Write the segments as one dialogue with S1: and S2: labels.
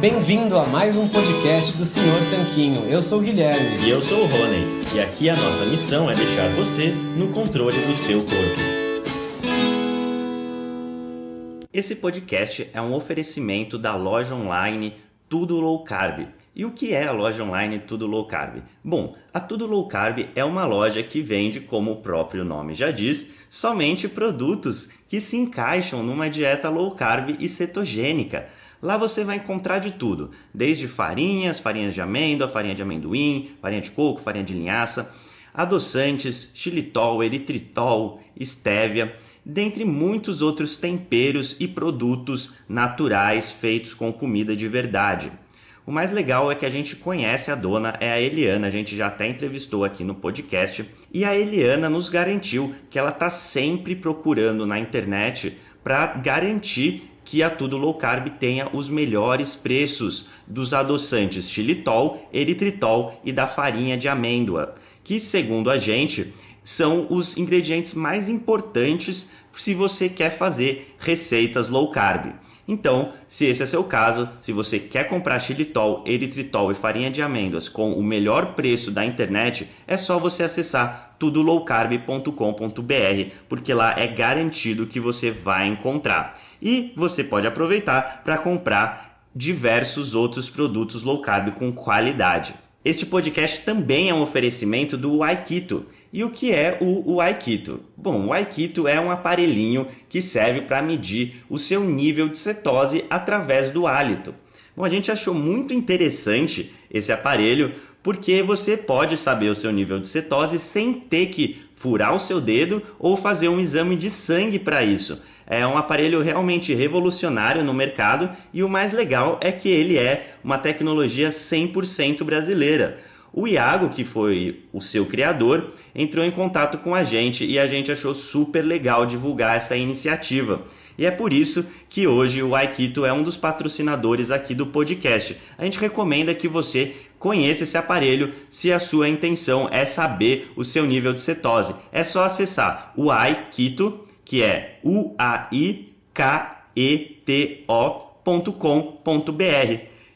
S1: Bem-vindo a mais um podcast do Senhor Tanquinho. Eu sou o Guilherme.
S2: E eu sou o Rony. E aqui a nossa missão é deixar você no controle do seu corpo. Esse podcast é um oferecimento da loja online Tudo Low Carb. E o que é a loja online Tudo Low Carb? Bom, a Tudo Low Carb é uma loja que vende, como o próprio nome já diz, somente produtos que se encaixam numa dieta low carb e cetogênica. Lá você vai encontrar de tudo, desde farinhas, farinhas de amêndoa, farinha de amendoim, farinha de coco, farinha de linhaça, adoçantes, xilitol, eritritol, estévia, dentre muitos outros temperos e produtos naturais feitos com comida de verdade. O mais legal é que a gente conhece a dona, é a Eliana, a gente já até entrevistou aqui no podcast, e a Eliana nos garantiu que ela está sempre procurando na internet para garantir que a Tudo Low Carb tenha os melhores preços dos adoçantes xilitol, eritritol e da farinha de amêndoa, que segundo a gente são os ingredientes mais importantes se você quer fazer receitas low carb. Então, se esse é seu caso, se você quer comprar xilitol, eritritol e farinha de amêndoas com o melhor preço da internet, é só você acessar tudolowcarb.com.br, porque lá é garantido que você vai encontrar. E você pode aproveitar para comprar diversos outros produtos low carb com qualidade. Este podcast também é um oferecimento do Aikito. E o que é o, o Aikito? Bom, o Aikito é um aparelhinho que serve para medir o seu nível de cetose através do hálito. Bom, a gente achou muito interessante esse aparelho porque você pode saber o seu nível de cetose sem ter que furar o seu dedo ou fazer um exame de sangue para isso. É um aparelho realmente revolucionário no mercado e o mais legal é que ele é uma tecnologia 100% brasileira. O Iago, que foi o seu criador, entrou em contato com a gente e a gente achou super legal divulgar essa iniciativa. E é por isso que hoje o Aikito é um dos patrocinadores aqui do podcast. A gente recomenda que você conheça esse aparelho se a sua intenção é saber o seu nível de cetose. É só acessar o Aikito, que é u a i k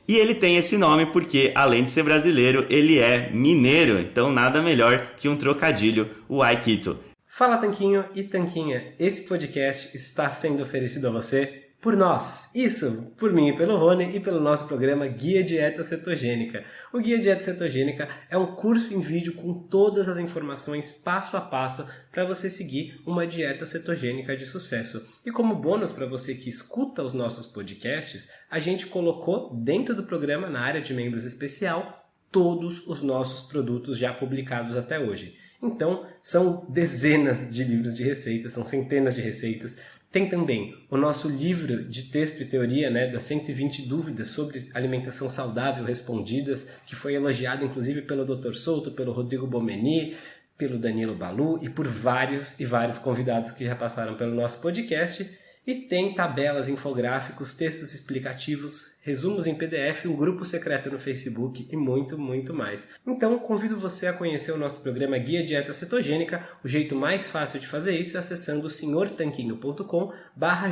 S2: e ele tem esse nome porque, além de ser brasileiro, ele é mineiro. Então, nada melhor que um trocadilho, o Aikito.
S1: Fala Tanquinho e Tanquinha, esse podcast está sendo oferecido a você por nós. Isso, por mim pelo Rony e pelo nosso programa Guia Dieta Cetogênica. O Guia Dieta Cetogênica é um curso em vídeo com todas as informações passo a passo para você seguir uma dieta cetogênica de sucesso. E como bônus para você que escuta os nossos podcasts, a gente colocou dentro do programa, na área de membros especial, todos os nossos produtos já publicados até hoje. Então, são dezenas de livros de receitas, são centenas de receitas. Tem também o nosso livro de texto e teoria, né, das 120 dúvidas sobre alimentação saudável respondidas, que foi elogiado inclusive pelo Dr. Souto, pelo Rodrigo Bomeni, pelo Danilo Balu e por vários e vários convidados que já passaram pelo nosso podcast. E tem tabelas, infográficos, textos explicativos, resumos em PDF, um grupo secreto no Facebook e muito, muito mais. Então, convido você a conhecer o nosso programa Guia Dieta Cetogênica. O jeito mais fácil de fazer isso é acessando senhortanquinho.com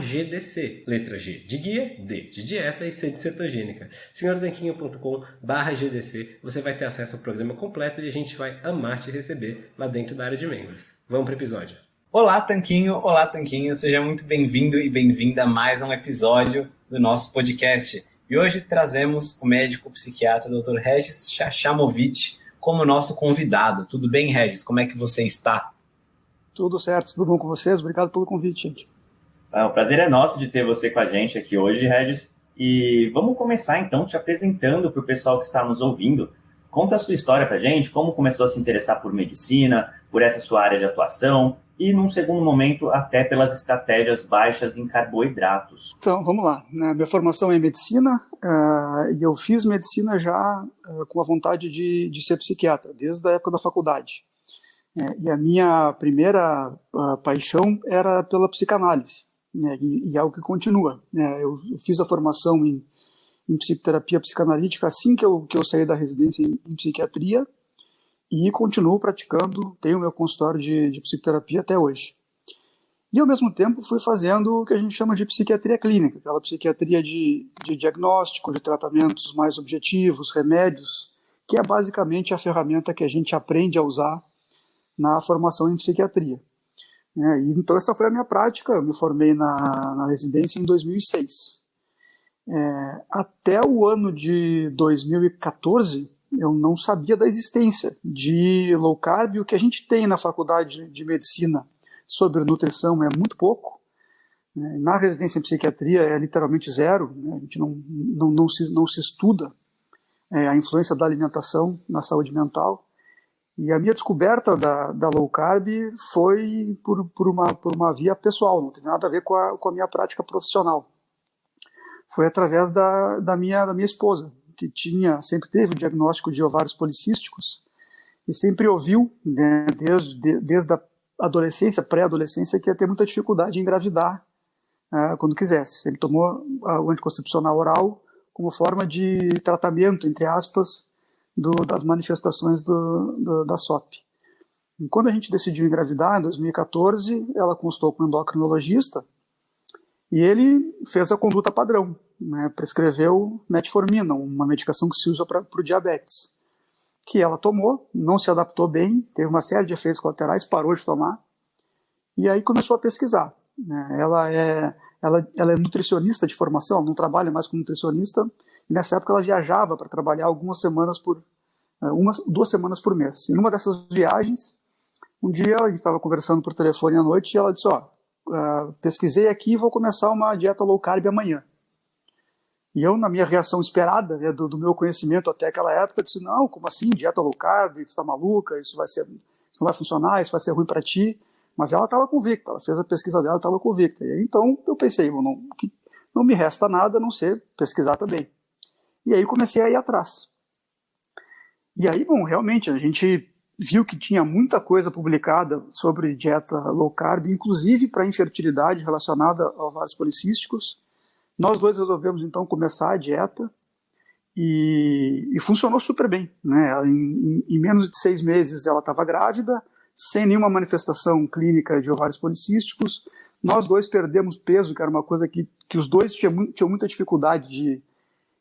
S1: GDC. Letra G de guia, D de dieta e C de cetogênica. senhortanquinho.com GDC. Você vai ter acesso ao programa completo e a gente vai amar te receber lá dentro da área de membros. Vamos para o episódio.
S3: Olá, Tanquinho! Olá, Tanquinho! Seja muito bem-vindo e bem-vinda a mais um episódio do nosso podcast. E hoje trazemos o médico psiquiatra Dr. Regis Chachamovic como nosso convidado. Tudo bem, Regis? Como é que você está?
S4: Tudo certo, tudo bom com vocês? Obrigado pelo convite, gente.
S2: Ah, o prazer é nosso de ter você com a gente aqui hoje, Regis. E vamos começar então te apresentando para o pessoal que está nos ouvindo. Conta a sua história para gente, como começou a se interessar por medicina, por essa sua área de atuação, e, num segundo momento, até pelas estratégias baixas em carboidratos.
S4: Então, vamos lá. Minha formação é em medicina uh, e eu fiz medicina já uh, com a vontade de, de, ser psiquiatra, desde a época da faculdade. É, e a minha primeira uh, paixão era pela psicanálise, né? e, é algo que continua. Né? Eu, fiz a formação em, em, psicoterapia psicanalítica assim que eu, que eu saí da residência em, em psiquiatria, e continuo praticando, tenho meu consultório de, de psicoterapia até hoje. E, ao mesmo tempo, fui fazendo o que a gente chama de psiquiatria clínica, aquela psiquiatria de, de diagnóstico, de tratamentos mais objetivos, remédios, que é basicamente a ferramenta que a gente aprende a usar na formação em psiquiatria. É, então, essa foi a minha prática. Eu me formei na, na residência em 2006. É, até o ano de 2014, eu não sabia da existência de low carb. O que a gente tem na faculdade de medicina sobre nutrição é muito pouco. Né? Na residência em psiquiatria é literalmente zero. Né? A gente não, não, não, se, não se estuda é, a influência da alimentação na saúde mental. E a minha descoberta da, da low carb foi por, por, uma, por uma via pessoal, não tem nada a ver com a, com a minha prática profissional. Foi através da, da, minha, da minha esposa, que tinha sempre teve o diagnóstico de ovários policísticos e sempre ouviu, né, desde, de, desde a adolescência, pré-adolescência, que ia ter muita dificuldade em engravidar uh, quando quisesse. Ele tomou o anticoncepcional oral como forma de tratamento, entre aspas, do, das manifestações do, do, da SOP. E quando a gente decidiu engravidar, em 2014, ela consultou com um endocrinologista e ele fez a conduta padrão, né, prescreveu metformina, uma medicação que se usa para o diabetes, que ela tomou, não se adaptou bem, teve uma série de efeitos colaterais, parou de tomar, e aí começou a pesquisar. Né. Ela, é, ela, ela é nutricionista de formação, não trabalha mais como nutricionista, e nessa época ela viajava para trabalhar algumas semanas por é, uma, duas semanas por mês. E numa dessas viagens, um dia a gente estava conversando por telefone à noite e ela disse: ó, uh, pesquisei aqui e vou começar uma dieta low carb amanhã. E eu, na minha reação esperada, né, do, do, meu conhecimento até aquela época, disse: não, como assim, dieta low carb? Você está maluca? Isso vai ser, isso não vai funcionar, isso vai ser ruim para ti. Mas ela estava convicta, ela fez a pesquisa dela, estava convicta. E então eu pensei: não, não me resta nada a não ser pesquisar também. E aí comecei a ir atrás. E aí, bom, realmente a gente viu que tinha muita coisa publicada sobre dieta low carb, inclusive para infertilidade relacionada a ovários policísticos. Nós dois resolvemos então começar a dieta e, e funcionou super bem. Né? Em, em, menos de seis meses ela estava grávida, sem nenhuma manifestação clínica de ovários policísticos. Nós dois perdemos peso, que era uma coisa que, que os dois tinham, tinham muita dificuldade de,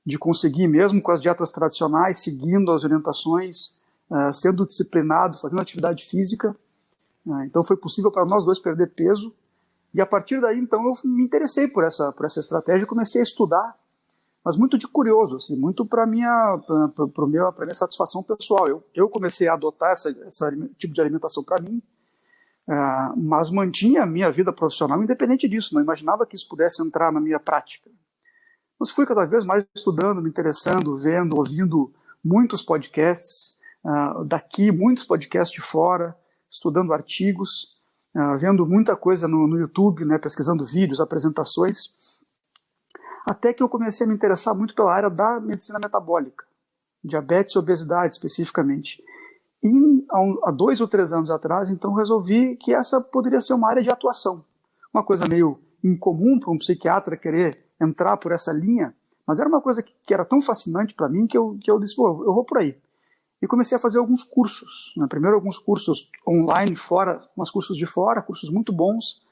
S4: de conseguir, mesmo com as dietas tradicionais, seguindo as orientações, uh, sendo disciplinado, fazendo atividade física. Uh, então foi possível para nós dois perder peso. E a partir daí, então, eu me interessei por essa, por essa estratégia e comecei a estudar, mas muito de curioso, assim, muito para minha, para minha, minha satisfação pessoal. Eu, eu comecei a adotar esse tipo de alimentação para mim, uh, mas mantinha a minha vida profissional independente disso. Não imaginava que isso pudesse entrar na minha prática. Mas fui cada vez mais estudando, me interessando, vendo, ouvindo muitos podcasts uh, daqui, muitos podcasts de fora, estudando artigos, uh, vendo muita coisa no, no YouTube, né, pesquisando vídeos, apresentações, até que eu comecei a me interessar muito pela área da medicina metabólica, diabetes e obesidade especificamente. E há dois ou três anos atrás, então, resolvi que essa poderia ser uma área de atuação. Uma coisa meio incomum para um psiquiatra querer entrar por essa linha, mas era uma coisa que, que era tão fascinante para mim que eu, que eu disse, eu vou por aí. E comecei a fazer alguns cursos. Né? Primeiro alguns cursos online fora, uns cursos de fora, cursos muito bons,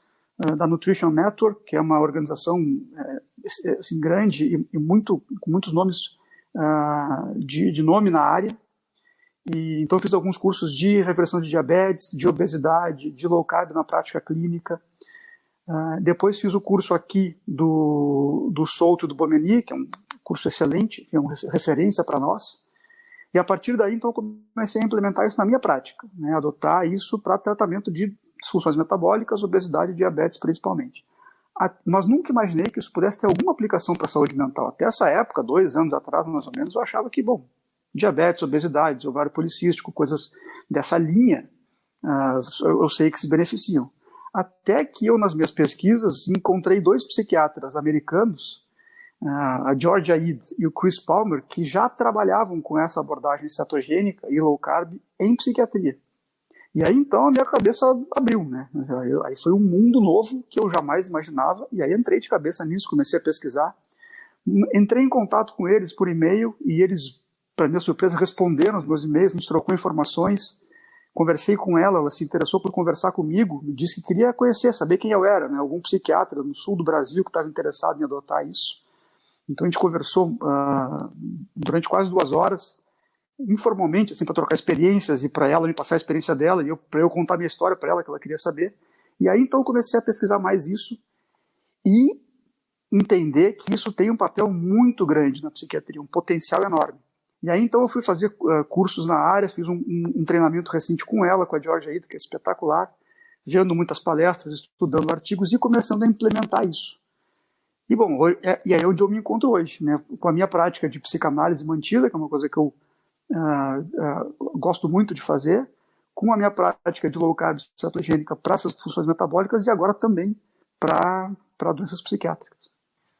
S4: uh, da Nutrition Network, que é uma organização uh, assim, grande e, e, muito, com muitos nomes uh, de, de nome na área. E, então fiz alguns cursos de reversão de diabetes, de obesidade, de low carb na prática clínica. Uh, depois fiz o curso aqui do, do Souto do Bomeni, que é um curso excelente, que é uma referência para nós. E a partir daí, então, comecei a implementar isso na minha prática, né, adotar isso para tratamento de disfunções metabólicas, obesidade e diabetes principalmente. A, mas nunca imaginei que isso pudesse ter alguma aplicação para a saúde mental. Até essa época, dois anos atrás, mais ou menos, eu achava que, bom, diabetes, obesidade, ovário policístico, coisas dessa linha, uh, eu, eu sei que se beneficiam. Até que eu, nas minhas pesquisas, encontrei dois psiquiatras americanos, a Georgia Eid e o Chris Palmer, que já trabalhavam com essa abordagem cetogênica e low carb em psiquiatria. E aí então a minha cabeça abriu, né? Aí foi um mundo novo que eu jamais imaginava, e aí entrei de cabeça nisso, comecei a pesquisar. Entrei em contato com eles por e-mail e eles, para minha surpresa, responderam os meus e-mails, gente trocou informações Conversei com ela, ela se interessou por conversar comigo, me disse que queria conhecer, saber quem eu era, né? algum psiquiatra no sul do Brasil que estava interessado em adotar isso. Então a gente conversou uh, durante quase duas horas, informalmente, assim, para trocar experiências e para ela me passar a experiência dela e para eu contar minha história para ela que ela queria saber. E aí então comecei a pesquisar mais isso e entender que isso tem um papel muito grande na psiquiatria, um potencial enorme. E aí então eu fui fazer uh, cursos na área, fiz um, um, um, treinamento recente com ela, com a Georgia Ida, que é espetacular, vendo muitas palestras, estudando artigos e começando a implementar isso. E bom, é, e aí é onde eu me encontro hoje, né? com a minha prática de psicanálise mantida, que é uma coisa que eu uh, uh, gosto muito de fazer, com a minha prática de low carb cetogênica para essas funções metabólicas e agora também para doenças psiquiátricas.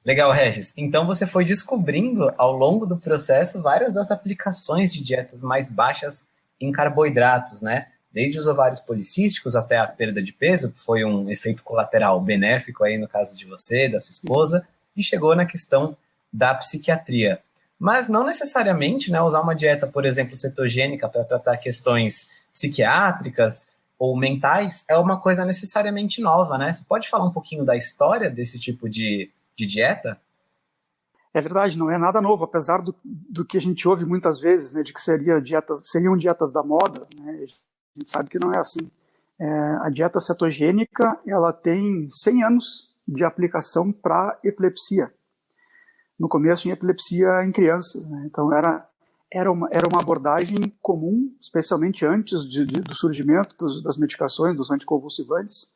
S3: Legal, Regis. Então você foi descobrindo ao longo do processo várias das aplicações de dietas mais baixas em carboidratos, né? Desde os ovários policísticos até a perda de peso, que foi um efeito colateral benéfico aí no caso de você, da sua esposa, e chegou na questão da psiquiatria. Mas não necessariamente, né, usar uma dieta, por exemplo, cetogênica para tratar questões psiquiátricas ou mentais é uma coisa necessariamente nova, né? Você pode falar um pouquinho da história desse tipo de de dieta?
S4: É verdade, não é nada novo, apesar do, do que a gente ouve muitas vezes, né, de que seria dietas, seriam dietas da moda, né, a gente sabe que não é assim. É, a dieta cetogênica, ela tem 100 anos de aplicação para epilepsia. No começo, em epilepsia em crianças. Né, então, era, era, uma, era uma abordagem comum, especialmente antes de, de, do surgimento dos, das medicações, dos anticonvulsivantes,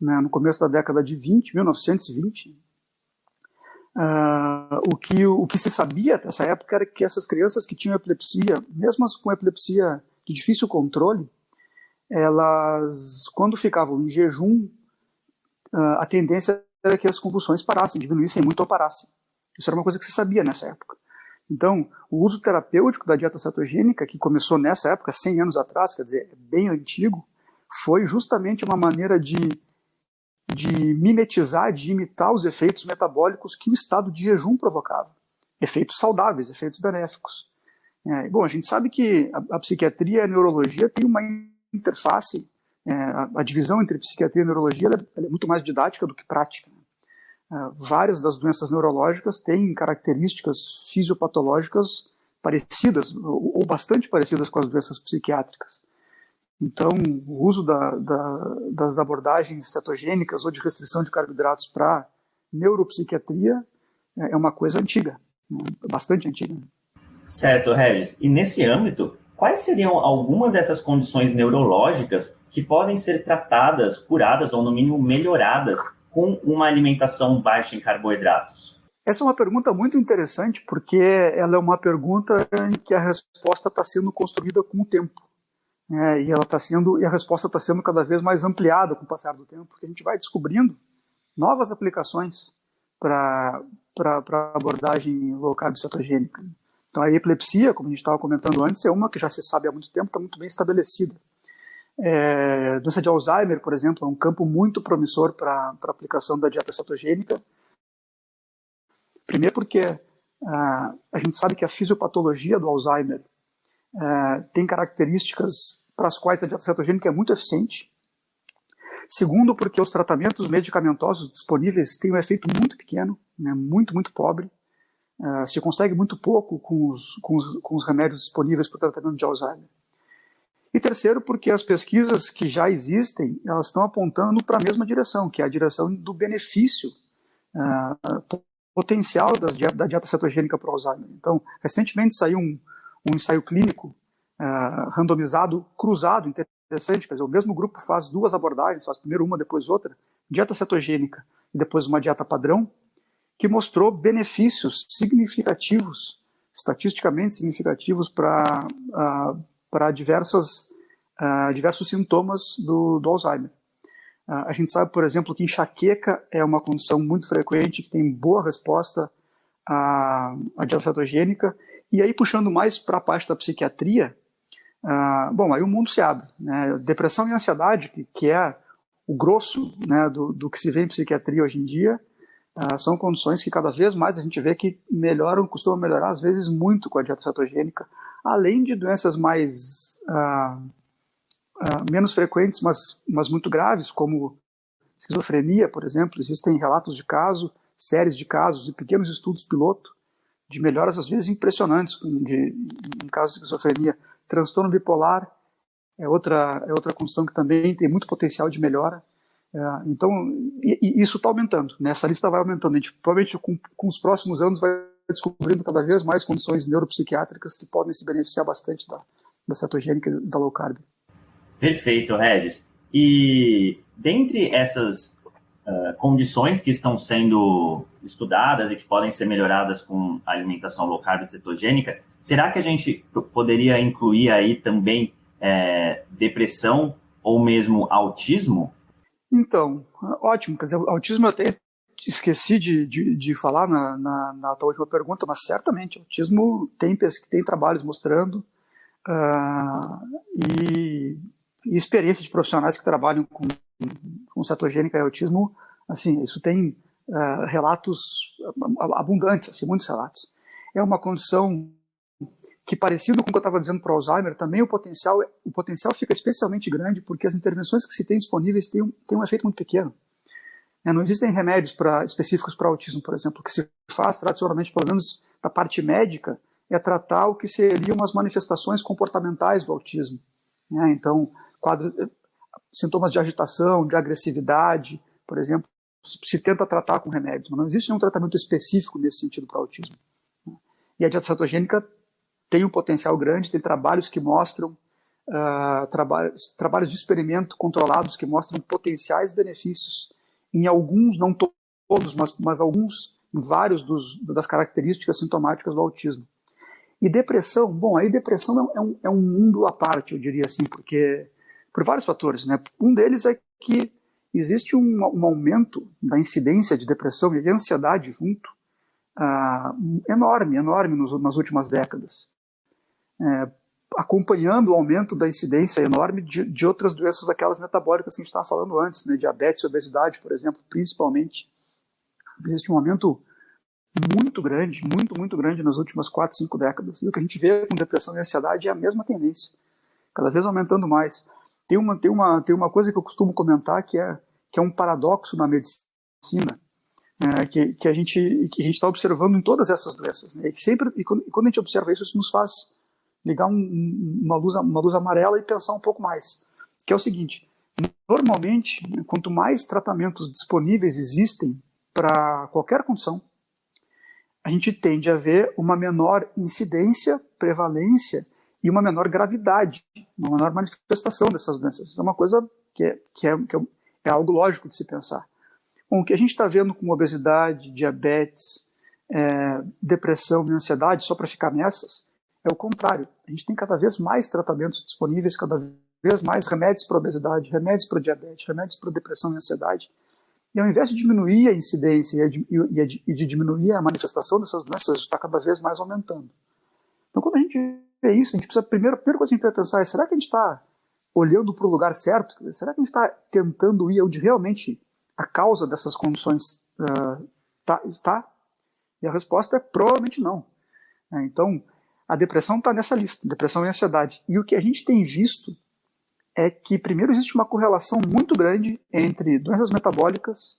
S4: né, no começo da década de 20, 1920, Uh, o, que, o que se sabia nessa época era que essas crianças que tinham epilepsia, mesmo com epilepsia de difícil controle, elas, quando ficavam em jejum, uh, a tendência era que as convulsões parassem, diminuíssem muito ou parassem. Isso era uma coisa que se sabia nessa época. Então, o uso terapêutico da dieta cetogênica, que começou nessa época, 100 anos atrás, quer dizer, bem antigo, foi justamente uma maneira de de mimetizar, de imitar os efeitos metabólicos que o estado de jejum provocava. Efeitos saudáveis, efeitos benéficos. É, bom, a gente sabe que a, a, psiquiatria e a neurologia têm uma interface, é, a, a, divisão entre psiquiatria e neurologia ela, ela é muito mais didática do que prática. É, várias das doenças neurológicas têm características fisiopatológicas parecidas, ou, ou bastante parecidas com as doenças psiquiátricas. Então, o uso da, da, das abordagens cetogênicas ou de restrição de carboidratos para neuropsiquiatria é, é uma coisa antiga, né? bastante antiga.
S2: Certo, Regis. E nesse âmbito, quais seriam algumas dessas condições neurológicas que podem ser tratadas, curadas ou, no mínimo, melhoradas com uma alimentação baixa em carboidratos?
S4: Essa é uma pergunta muito interessante porque ela é uma pergunta em que a resposta está sendo construída com o tempo. É, e ela está sendo e a resposta está sendo cada vez mais ampliada com o passar do tempo, porque a gente vai descobrindo novas aplicações para para abordagem low carb cetogênica. Então a epilepsia, como a gente estava comentando antes, é uma que já se sabe há muito tempo, está muito bem estabelecida. É, doença de Alzheimer, por exemplo, é um campo muito promissor para a aplicação da dieta cetogênica. Primeiro porque ah, a gente sabe que a fisiopatologia do Alzheimer é, tem características para as quais a dieta cetogênica é muito eficiente. Segundo, porque os tratamentos medicamentosos disponíveis têm um efeito muito pequeno, né, muito, muito pobre. Uh, se consegue muito pouco com os, com os, com os remédios disponíveis para o tratamento de Alzheimer. E terceiro, porque as pesquisas que já existem, elas estão apontando para a mesma direção, que é a direção do benefício uh, potencial das, da dieta cetogênica para o Alzheimer. Então, recentemente saiu um, um ensaio clínico uh, randomizado, cruzado, interessante, quer dizer, o mesmo grupo faz duas abordagens, faz primeiro uma, depois outra, dieta cetogênica e depois uma dieta padrão, que mostrou benefícios significativos, estatisticamente significativos para uh, para diversas uh, diversos sintomas do, do Alzheimer. Uh, a gente sabe, por exemplo, que enxaqueca é uma condição muito frequente que tem boa resposta à, à dieta cetogênica e aí, puxando mais para a parte da psiquiatria, uh, bom, aí o mundo se abre. Né? Depressão e ansiedade, que, que é o grosso né, do, do, que se vê em psiquiatria hoje em dia, uh, são condições que cada vez mais a gente vê que melhoram, costumam melhorar, às vezes muito com a dieta cetogênica, além de doenças mais uh, uh, menos frequentes, mas, mas muito graves, como esquizofrenia, por exemplo. Existem relatos de caso, séries de casos e pequenos estudos piloto de melhoras, às vezes, impressionantes de, em casos de esquizofrenia. Transtorno bipolar é outra, é outra condição que também tem muito potencial de melhora. É, então, e, e isso está aumentando, né? essa lista vai aumentando. A gente, provavelmente, com, com os próximos anos, vai descobrindo cada vez mais condições neuropsiquiátricas que podem se beneficiar bastante da, da cetogênica e da low carb.
S2: Perfeito, Regis. E dentre essas uh, condições que estão sendo estudadas e que podem ser melhoradas com a alimentação low carb cetogênica, será que a gente poderia incluir aí também é, depressão ou mesmo autismo?
S4: Então, ótimo. Quer dizer, autismo eu até esqueci de, de, de falar na, na, na, tua última pergunta, mas certamente autismo tem, tem trabalhos mostrando uh, e, e experiências de profissionais que trabalham com, com cetogênica e autismo, assim, isso tem uh, relatos abundantes, assim, muitos relatos. É uma condição que parecido com o que eu estava dizendo para o Alzheimer, também o potencial, o potencial fica especialmente grande porque as intervenções que se tem disponíveis têm um, têm um efeito muito pequeno. É, não existem remédios pra, específicos para autismo, por exemplo. O que se faz tradicionalmente, pelo menos da parte médica, é tratar o que seriam as manifestações comportamentais do autismo. Né? Então, quadro, sintomas de agitação, de agressividade, por exemplo, se tenta tratar com remédios, mas não existe nenhum tratamento específico nesse sentido para autismo. E a dieta cetogênica tem um potencial grande, tem trabalhos que mostram, uh, trabalhos, trabalhos de experimento controlados que mostram potenciais benefícios em alguns, não todos, mas, mas alguns, em vários dos, das características sintomáticas do autismo. E depressão, bom, aí depressão é um, é um mundo à parte, eu diria assim, porque por vários fatores, né? Um deles é que existe um, um aumento da incidência de depressão e de ansiedade junto, uh, enorme, enorme nos, nas últimas décadas é, acompanhando o aumento da incidência enorme de, de outras doenças, aquelas metabólicas que a gente estava falando antes, né, diabetes e obesidade, por exemplo, principalmente. Existe um aumento muito grande, muito, muito grande nas últimas 4, 5 décadas. E o que a gente vê com depressão e ansiedade é a mesma tendência, cada vez aumentando mais. Tem uma, tem uma, tem uma coisa que eu costumo comentar que é, que é um paradoxo na medicina, é, que, que a gente está observando em todas essas doenças. Né? E, sempre, e quando, e quando a gente observa isso, isso nos faz ligar um, uma, luz, uma luz amarela e pensar um pouco mais. Que é o seguinte: normalmente, quanto mais tratamentos disponíveis existem para qualquer condição, a gente tende a ver uma menor incidência, prevalência e uma menor gravidade, uma menor manifestação dessas doenças. Isso é uma coisa que é, que é, que é, é algo lógico de se pensar. Bom, o que a gente está vendo com obesidade, diabetes, é, depressão e ansiedade, só para ficar nessas, é o contrário. A gente tem cada vez mais tratamentos disponíveis, cada vez mais remédios para obesidade, remédios para diabetes, remédios para depressão e ansiedade. E ao invés de diminuir a incidência e de, diminuir a manifestação dessas doenças, está cada vez mais aumentando. Então, quando a gente vê isso, a gente precisa, a primeira, a primeira coisa que a gente precisa pensar é: será que a gente está olhando para o lugar certo? Será que a gente está tentando ir onde realmente a causa dessas condições uh, tá, está? E a resposta é provavelmente não. É, então, a depressão está nessa lista, depressão e ansiedade. E o que a gente tem visto é que, primeiro, existe uma correlação muito grande entre doenças metabólicas,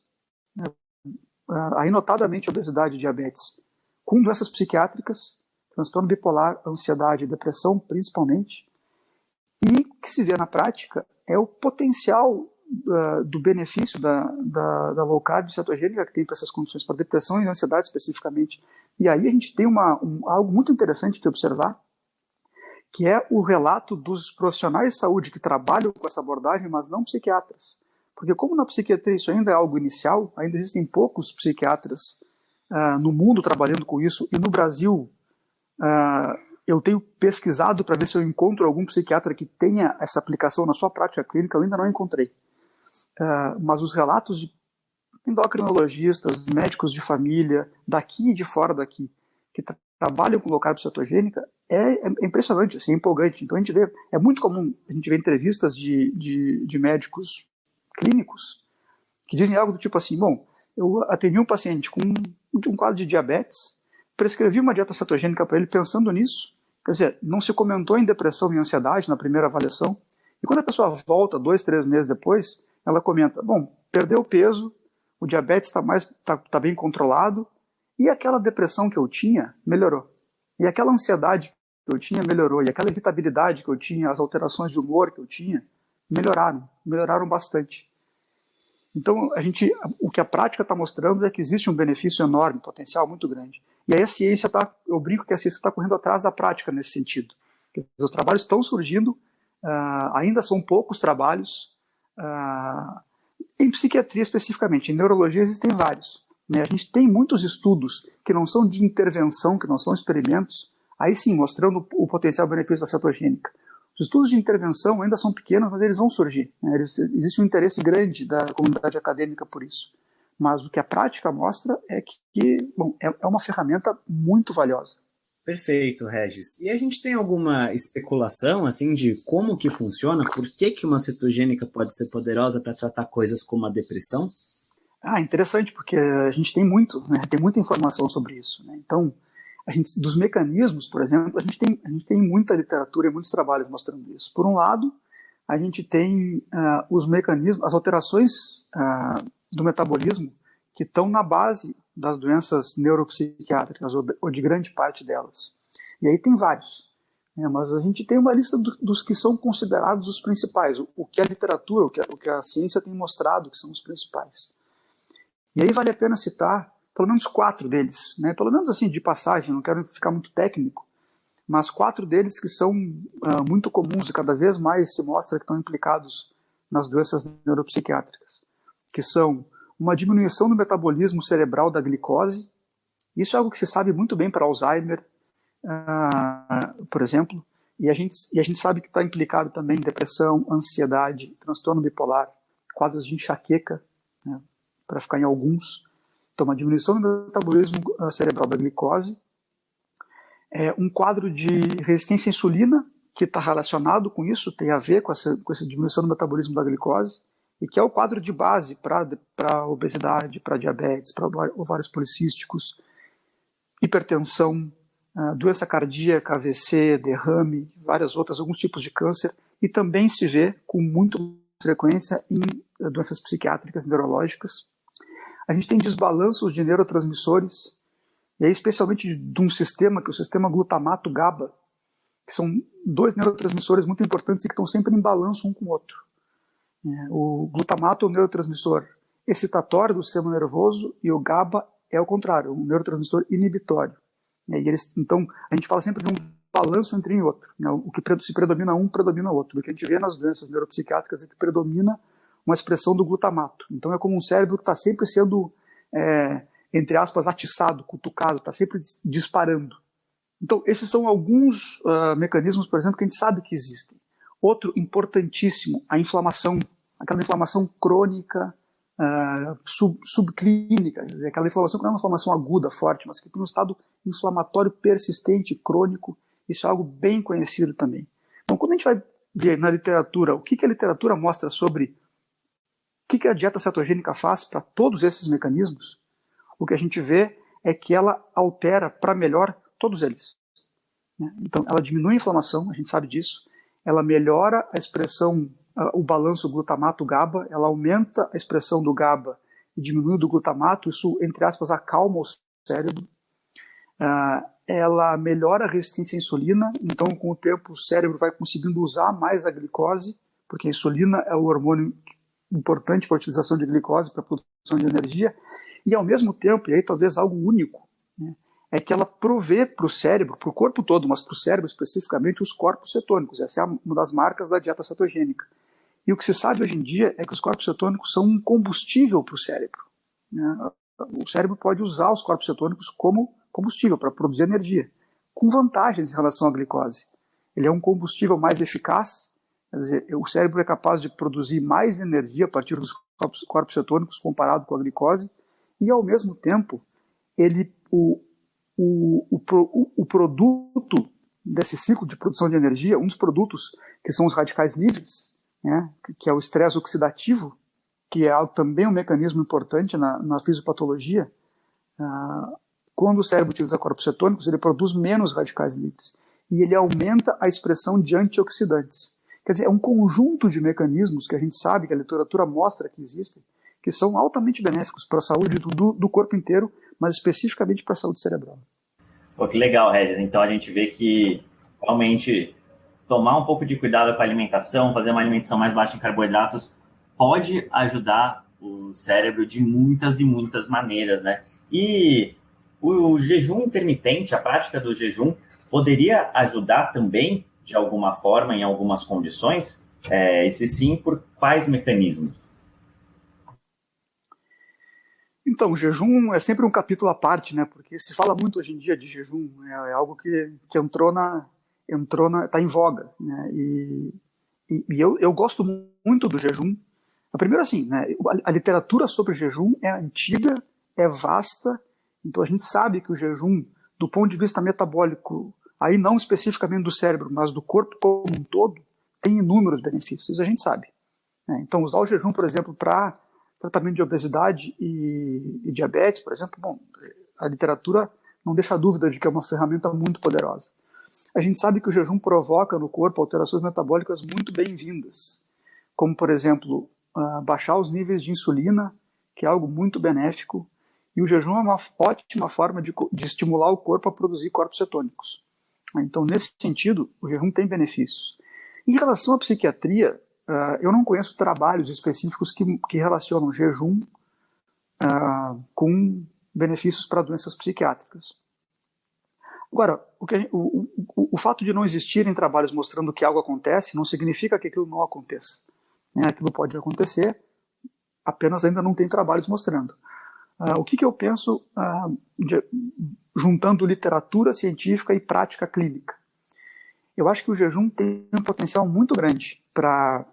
S4: né, aí notadamente obesidade e diabetes, com doenças psiquiátricas, transtorno bipolar, ansiedade e depressão, principalmente. E o que se vê na prática é o potencial do benefício da, da, da low carb cetogênica que tem para essas condições, para depressão e ansiedade especificamente. E aí a gente tem uma, um, algo muito interessante de observar, que é o relato dos profissionais de saúde que trabalham com essa abordagem, mas não psiquiatras. Porque como na psiquiatria isso ainda é algo inicial, ainda existem poucos psiquiatras uh, no mundo trabalhando com isso, e no Brasil uh, eu tenho pesquisado para ver se eu encontro algum psiquiatra que tenha essa aplicação na sua prática clínica, eu ainda não encontrei. Uh, mas os relatos de endocrinologistas, médicos de família, daqui e de fora daqui, que tra trabalham com low carb cetogênica, é, é, impressionante, assim, é empolgante. Então a gente vê, é muito comum a gente ver entrevistas de, de, de médicos clínicos que dizem algo do tipo assim, bom, eu atendi um paciente com um, um quadro de diabetes, prescrevi uma dieta cetogênica para ele pensando nisso, quer dizer, não se comentou em depressão e ansiedade na primeira avaliação, E quando a pessoa volta dois, três meses depois, ela comenta: bom, perdeu peso, o diabetes está mais tá, tá bem controlado e aquela depressão que eu tinha melhorou. E aquela ansiedade que eu tinha melhorou. E aquela irritabilidade que eu tinha, as alterações de humor que eu tinha, melhoraram, melhoraram bastante. Então, a gente, o que a prática está mostrando é que existe um benefício enorme, um potencial muito grande. E aí a ciência está, eu brinco que a ciência está correndo atrás da prática nesse sentido. Os trabalhos estão surgindo, uh, ainda são poucos trabalhos, uh, em psiquiatria especificamente, em neurologia existem vários. Né? A gente tem muitos estudos que não são de intervenção, que não são experimentos, aí sim, mostrando o potencial benefício da cetogênica. Os estudos de intervenção ainda são pequenos, mas eles vão surgir. Né? existe um interesse grande da comunidade acadêmica por isso. Mas o que a prática mostra é que bom, é, é uma ferramenta muito valiosa.
S3: Perfeito, Regis. E a gente tem alguma especulação assim de como que funciona? Por que, que uma cetogênica pode ser poderosa para tratar coisas como a depressão?
S4: Ah, interessante, porque a gente tem muito, né, tem muita informação sobre isso. Né? Então, a gente, dos mecanismos, por exemplo, a gente, tem, a gente tem muita literatura e muitos trabalhos mostrando isso. Por um lado, a gente tem uh, os mecanismos, as alterações uh, do metabolismo que estão na base das doenças neuropsiquiátricas, ou de, grande parte delas. E aí tem vários. Né, mas a gente tem uma lista do, dos que são considerados os principais, o, o que a literatura, o que a, o que a, ciência tem mostrado que são os principais. E aí vale a pena citar pelo menos quatro deles, né? pelo menos assim de passagem, não quero ficar muito técnico, mas quatro deles que são uh, muito comuns e cada vez mais se mostra que estão implicados nas doenças neuropsiquiátricas, que são uma diminuição do metabolismo cerebral da glicose. Isso é algo que se sabe muito bem para Alzheimer, uh, por exemplo, e a gente, e a gente sabe que está implicado também em depressão, ansiedade, transtorno bipolar, quadros de enxaqueca, né, para ficar em alguns. Então, uma diminuição do metabolismo ah, cerebral da glicose, é, um quadro de resistência à insulina, que está relacionado com isso, tem a ver com essa, com essa diminuição do metabolismo da glicose, e que é o quadro de base para obesidade, para diabetes, para ovários policísticos, hipertensão, ah, doença cardíaca, AVC, derrame, várias outras, alguns tipos de câncer, e também se vê com muito frequência em eh, doenças psiquiátricas neurológicas. A gente tem desbalanços de neurotransmissores, e aí especialmente de um sistema, que é o sistema glutamato-GABA, que são dois neurotransmissores muito importantes e que estão sempre em balanço um com o outro. É, o glutamato é o neurotransmissor excitatório do sistema nervoso e o GABA é o contrário, um neurotransmissor inibitório. Eles, então, a gente fala sempre de um balanço entre um e outro. Né? O que se predomina um, predomina outro. O que a gente vê nas doenças neuropsiquiátricas é que predomina uma expressão do glutamato. Então, é como um cérebro que está sempre sendo, é, entre aspas, atiçado, cutucado, está sempre disparando. Então, esses são alguns uh, mecanismos, por exemplo, que a gente sabe que existem. Outro importantíssimo, a inflamação, aquela inflamação crônica, uh, sub, subclínica, quer dizer, aquela inflamação que não é uma inflamação aguda, forte, mas que tem um estado inflamatório persistente, crônico, isso é algo bem conhecido também. Então, quando a gente vai ver na literatura o que, que a literatura mostra sobre o que, que a dieta cetogênica faz para todos esses mecanismos, o que a gente vê é que ela altera para melhor todos eles. Né? Então, ela diminui a inflamação, a gente sabe disso, ela melhora a expressão, o balanço glutamato-GABA, ela aumenta a expressão do GABA e diminui do glutamato, isso, entre aspas, acalma o cérebro. Uh, ela melhora a resistência à insulina, então com o tempo o cérebro vai conseguindo usar mais a glicose, porque a insulina é o hormônio importante para a utilização de glicose, para a produção de energia, e ao mesmo tempo, e aí talvez algo único, é que ela provê para o cérebro, para o corpo todo, mas para o cérebro especificamente, os corpos cetônicos. Essa é uma das marcas da dieta cetogênica. E o que se sabe hoje em dia é que os corpos cetônicos são um combustível para o cérebro. Né? O cérebro pode usar os corpos cetônicos como combustível para produzir energia, com vantagens em relação à glicose. Ele é um combustível mais eficaz, quer dizer, o cérebro é capaz de produzir mais energia a partir dos corpos, corpos cetônicos comparado com a glicose, e ao mesmo tempo, ele, o, o, o, o produto desse ciclo de produção de energia, um dos produtos que são os radicais livres, né, que é o estresse oxidativo, que é também um mecanismo importante na, na fisiopatologia, uh, quando o cérebro utiliza corpos cetônicos, ele produz menos radicais livres e ele aumenta a expressão de antioxidantes. Quer dizer, é um conjunto de mecanismos que a gente sabe, que a literatura mostra que existem, que são altamente benéficos para a saúde do, do corpo inteiro, mas especificamente para a saúde cerebral.
S2: Pô, que legal, Regis. Então a gente vê que realmente tomar um pouco de cuidado com a alimentação, fazer uma alimentação mais baixa em carboidratos, pode ajudar o cérebro de muitas e muitas maneiras, né? E o jejum intermitente, a prática do jejum, poderia ajudar também, de alguma forma, em algumas condições? É, e se sim, por quais mecanismos?
S4: Então, o jejum é sempre um capítulo à parte, né? Porque se fala muito hoje em dia de jejum, é, é algo que, que entrou na entrou na está em voga, né? E, e, e, eu, eu gosto muito do jejum. Primeiro assim, né? A, a literatura sobre jejum é antiga, é vasta, então a gente sabe que o jejum, do ponto de vista metabólico, aí não especificamente do cérebro, mas do corpo como um todo, tem inúmeros benefícios. A gente sabe. Né? Então usar o jejum, por exemplo, para tratamento de obesidade e, e, diabetes, por exemplo, bom, a literatura não deixa dúvida de que é uma ferramenta muito poderosa. A gente sabe que o jejum provoca no corpo alterações metabólicas muito bem-vindas, como, por exemplo, uh, baixar os níveis de insulina, que é algo muito benéfico, e o jejum é uma ótima forma de, de estimular o corpo a produzir corpos cetônicos. Então, nesse sentido, o jejum tem benefícios. Em relação à psiquiatria, Uh, eu não conheço trabalhos específicos que, que relacionam jejum uh, com benefícios para doenças psiquiátricas. Agora, o, que, o, o, o, fato de não existirem trabalhos mostrando que algo acontece não significa que aquilo não aconteça. Né? Aquilo pode acontecer, apenas ainda não tem trabalhos mostrando. Uh, o que, que eu penso de, juntando literatura científica e prática clínica? Eu acho que o jejum tem um potencial muito grande para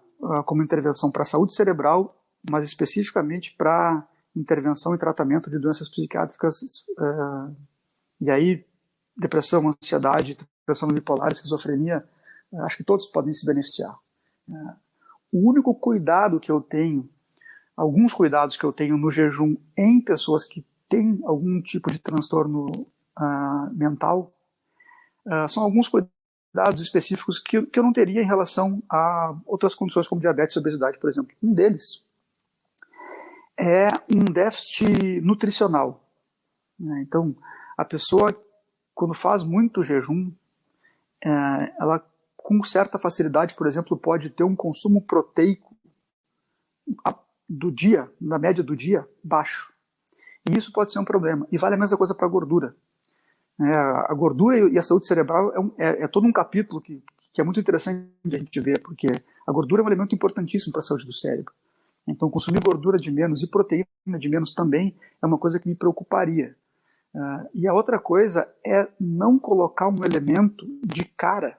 S4: como intervenção para a saúde cerebral, mas especificamente para intervenção e tratamento de doenças psiquiátricas, uh, e aí depressão, ansiedade, depressão bipolar, esquizofrenia, uh, acho que todos podem se beneficiar. o único cuidado que eu tenho, alguns cuidados que eu tenho no jejum em pessoas que têm algum tipo de transtorno mental, são alguns cuidados dados específicos que, que eu não teria em relação a outras condições como diabetes e obesidade, por exemplo. Um deles é um déficit nutricional. Né? Então, a pessoa, quando faz muito jejum, é, ela com certa facilidade, por exemplo, pode ter um consumo proteico do dia, na média do dia, baixo. E isso pode ser um problema. E vale a mesma coisa para a gordura. É, a gordura e a saúde cerebral é, um, é, é, todo um capítulo que, que é muito interessante a gente ver, porque a gordura é um elemento importantíssimo para a saúde do cérebro. Então, consumir gordura de menos e proteína de menos também é uma coisa que me preocuparia. Uh, e a outra coisa é não colocar um elemento de cara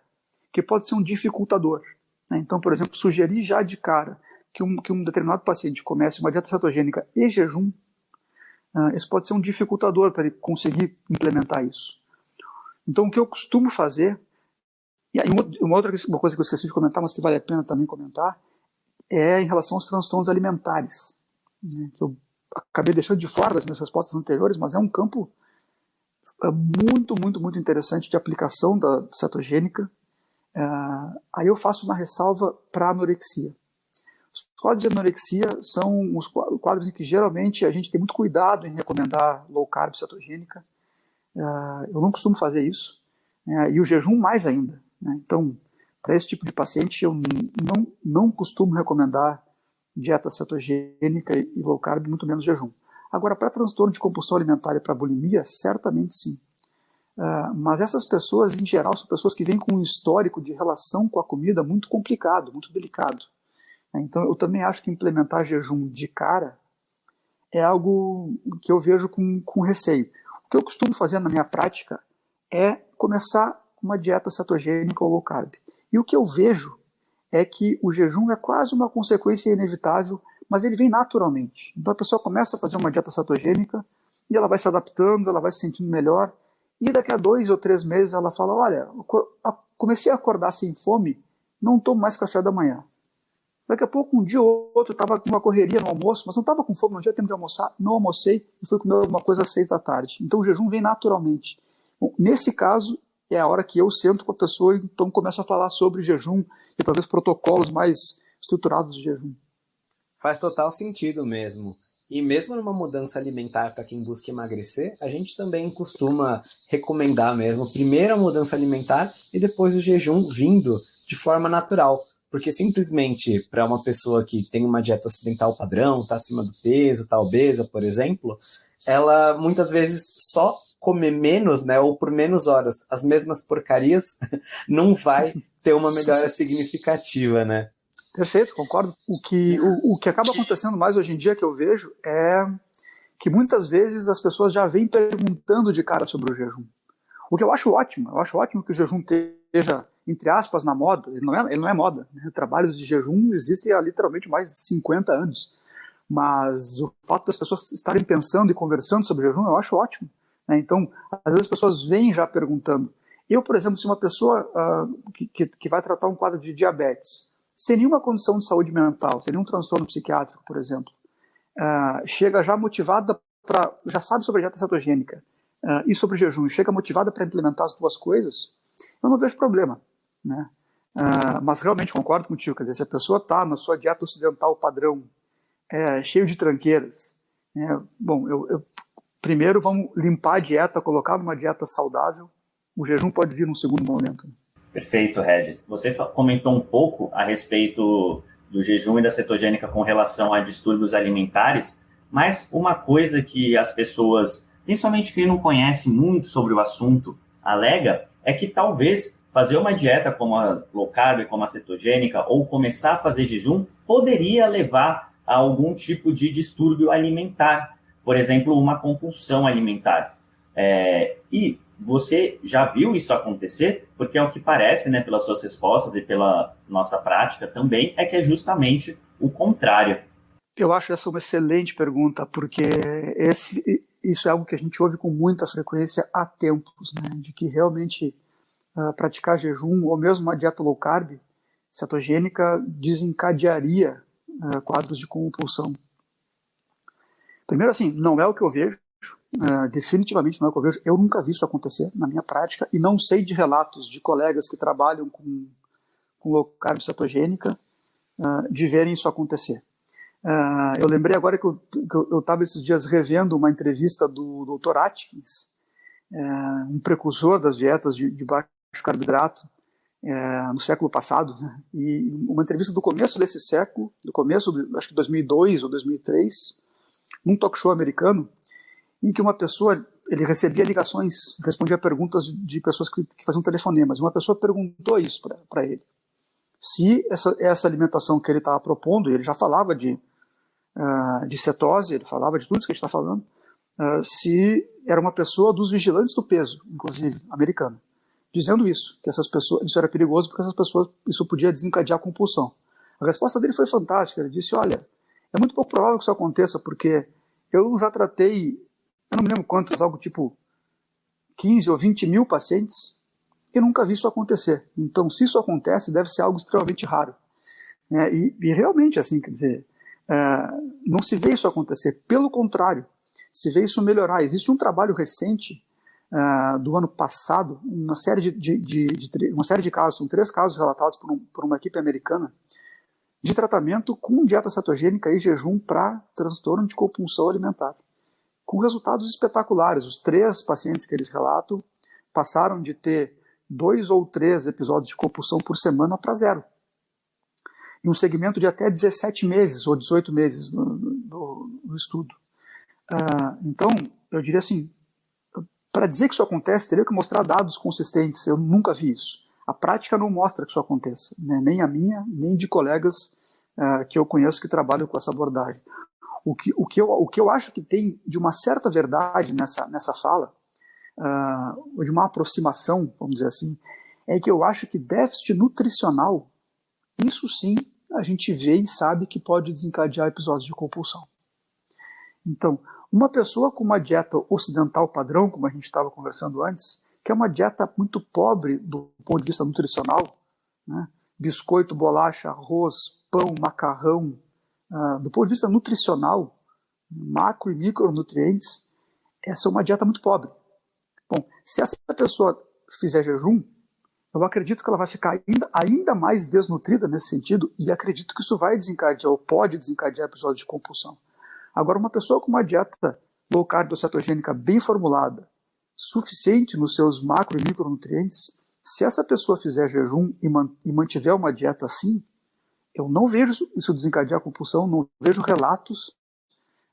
S4: que pode ser um dificultador. Né? Então, por exemplo, sugerir já de cara que um, que um determinado paciente comece uma dieta cetogênica e jejum isso pode ser um dificultador para ele conseguir implementar isso. Então, o que eu costumo fazer, e uma outra uma coisa que eu esqueci de comentar, mas que vale a pena também comentar, é em relação aos transtornos alimentares, né, que eu acabei deixando de fora das minhas respostas anteriores, mas é um campo é muito, muito, muito interessante de aplicação da cetogênica. Uh, aí eu faço uma ressalva para anorexia. Os quadros de anorexia são os quadros em que geralmente a gente tem muito cuidado em recomendar low carb cetogênica. Uh, eu não costumo fazer isso. Uh, e o jejum mais ainda. Né? Então, para esse tipo de paciente, eu não, não costumo recomendar dieta cetogênica e low carb, muito menos jejum. Agora, para transtorno de compulsão alimentar e para bulimia, certamente sim. Uh, mas essas pessoas, em geral, são pessoas que vêm com um histórico de relação com a comida muito complicado, muito delicado. Né? Então, eu também acho que implementar jejum de cara é algo que eu vejo com, com receio. O que eu costumo fazer na minha prática é começar uma dieta cetogênica ou low carb. E o que eu vejo é que o jejum é quase uma consequência inevitável, mas ele vem naturalmente. Então a pessoa começa a fazer uma dieta cetogênica e ela vai se adaptando, ela vai se sentindo melhor. E daqui a dois ou três meses ela fala: Olha, comecei a acordar sem fome, não tomo mais café da manhã. Daqui a pouco, um dia ou outro, estava com uma correria no almoço, mas não estava com fome, não tinha tempo de almoçar, não almocei e fui comer alguma coisa às seis da tarde. Então o jejum vem naturalmente. Bom, nesse caso, é a hora que eu sento com a pessoa e então começo a falar sobre jejum e talvez protocolos mais estruturados de jejum.
S3: Faz total sentido mesmo. E mesmo numa mudança alimentar para quem busca emagrecer, a gente também costuma recomendar mesmo primeiro a mudança alimentar e depois o jejum vindo de forma natural. Porque simplesmente para uma pessoa que tem uma dieta ocidental padrão, está acima do peso, está obesa, por exemplo, ela muitas vezes só comer menos, né, ou por menos horas, as mesmas porcarias, não vai ter uma melhora significativa, né?
S4: Perfeito, concordo. O que, o, o que acaba acontecendo mais hoje em dia que eu vejo é que muitas vezes as pessoas já vêm perguntando de cara sobre o jejum. O que eu acho ótimo, eu acho ótimo que o jejum esteja, entre aspas, na moda. Ele não é, ele não é moda. Né? Trabalhos de jejum existem há literalmente mais de 50 anos. Mas o fato das pessoas estarem pensando e conversando sobre jejum, eu acho ótimo. Né? Então, às vezes as pessoas vêm já perguntando. Eu, por exemplo, se uma pessoa uh, que, que, vai tratar um quadro de diabetes, sem nenhuma condição de saúde mental, sem nenhum transtorno psiquiátrico, por exemplo, uh, chega já motivada para, já sabe sobre a dieta cetogênica uh, e sobre o jejum, chega motivada para implementar as duas coisas, eu não vejo problema, né? Uh, mas realmente concordo contigo, quer dizer, se a pessoa está na sua dieta ocidental padrão, é, cheio de tranqueiras, é, bom, eu, eu, primeiro vamos limpar a dieta, colocar numa dieta saudável, o jejum pode vir num segundo momento.
S2: Perfeito, Regis. Você comentou um pouco a respeito do jejum e da cetogênica com relação a distúrbios alimentares, mas uma coisa que as pessoas, principalmente quem não conhece muito sobre o assunto, alega é que talvez fazer uma dieta como a low carb, como a cetogênica, ou começar a fazer jejum, poderia levar a algum tipo de distúrbio alimentar, por exemplo, uma compulsão alimentar. É, e você já viu isso acontecer? Porque é o que parece, né, pelas suas respostas e pela nossa prática também, é que é justamente o contrário.
S4: Eu acho essa uma excelente pergunta, porque esse, isso é algo que a gente ouve com muita frequência há tempos, né, de que realmente uh, praticar jejum ou mesmo uma dieta low carb cetogênica desencadearia uh, quadros de compulsão. Primeiro, assim, não é o que eu vejo, Uh, definitivamente não é o que eu vejo. Eu nunca vi isso acontecer na minha prática e não sei de relatos de colegas que trabalham com, com low carb cetogênica de verem isso acontecer. Eu lembrei agora que eu estava esses dias revendo uma entrevista do Dr. Atkins, um precursor das dietas de, de baixo carboidrato no século passado, né? e uma entrevista do começo desse século, do começo, de, acho que 2002 ou 2003, num talk show americano, em que uma pessoa ele recebia ligações, respondia perguntas de pessoas que, que faziam telefonemas. Uma pessoa perguntou isso para ele. Se essa, essa alimentação que ele estava propondo, ele já falava de, uh, de cetose, ele falava de tudo isso que a gente está falando, uh, se era uma pessoa dos vigilantes do peso, inclusive, americana, dizendo isso, que essas pessoas, isso era perigoso porque essas pessoas, isso podia desencadear a compulsão. A resposta dele foi fantástica. Ele disse: Olha, é muito pouco provável que isso aconteça, porque eu já tratei eu não me lembro quantos, algo tipo 15 ou 20 mil pacientes, e nunca vi isso acontecer. Então, se isso acontece, deve ser algo extremamente raro. É, e, e, realmente, assim, quer dizer, é, não se vê isso acontecer. Pelo contrário, se vê isso melhorar. Existe um trabalho recente é, do ano passado, uma série de, de, de, de, uma série de casos, são três casos relatados por, um, por uma equipe americana, de tratamento com dieta cetogênica e jejum para transtorno de compulsão alimentar com resultados espetaculares. Os três pacientes que eles relatam passaram de ter dois ou três episódios de compulsão por semana para zero. Em um segmento de até 17 meses ou 18 meses no, no, no estudo. Uh, então, eu diria assim, para dizer que isso acontece, teria que mostrar dados consistentes. Eu nunca vi isso. A prática não mostra que isso aconteça, né? nem a minha, nem de colegas uh, que eu conheço que trabalham com essa abordagem. O que, o, que eu, o que eu acho que tem de uma certa verdade nessa, nessa fala, uh, de uma aproximação, vamos dizer assim, é que eu acho que déficit nutricional, isso sim a gente vê e sabe que pode desencadear episódios de compulsão. Então, uma pessoa com uma dieta ocidental padrão, como a gente estava conversando antes, que é uma dieta muito pobre do ponto de vista nutricional, né? biscoito, bolacha, arroz, pão, macarrão, ah, do ponto de vista nutricional, macro e micronutrientes, essa é uma dieta muito pobre. Bom, se essa pessoa fizer jejum, eu acredito que ela vai ficar ainda, ainda mais desnutrida nesse sentido e acredito que isso vai desencadear ou pode desencadear episódios de compulsão. Agora, uma pessoa com uma dieta low carb ou cetogênica bem formulada, suficiente nos seus macro e micronutrientes, se essa pessoa fizer jejum e, man e mantiver uma dieta assim, eu não vejo isso desencadear compulsão, não vejo relatos,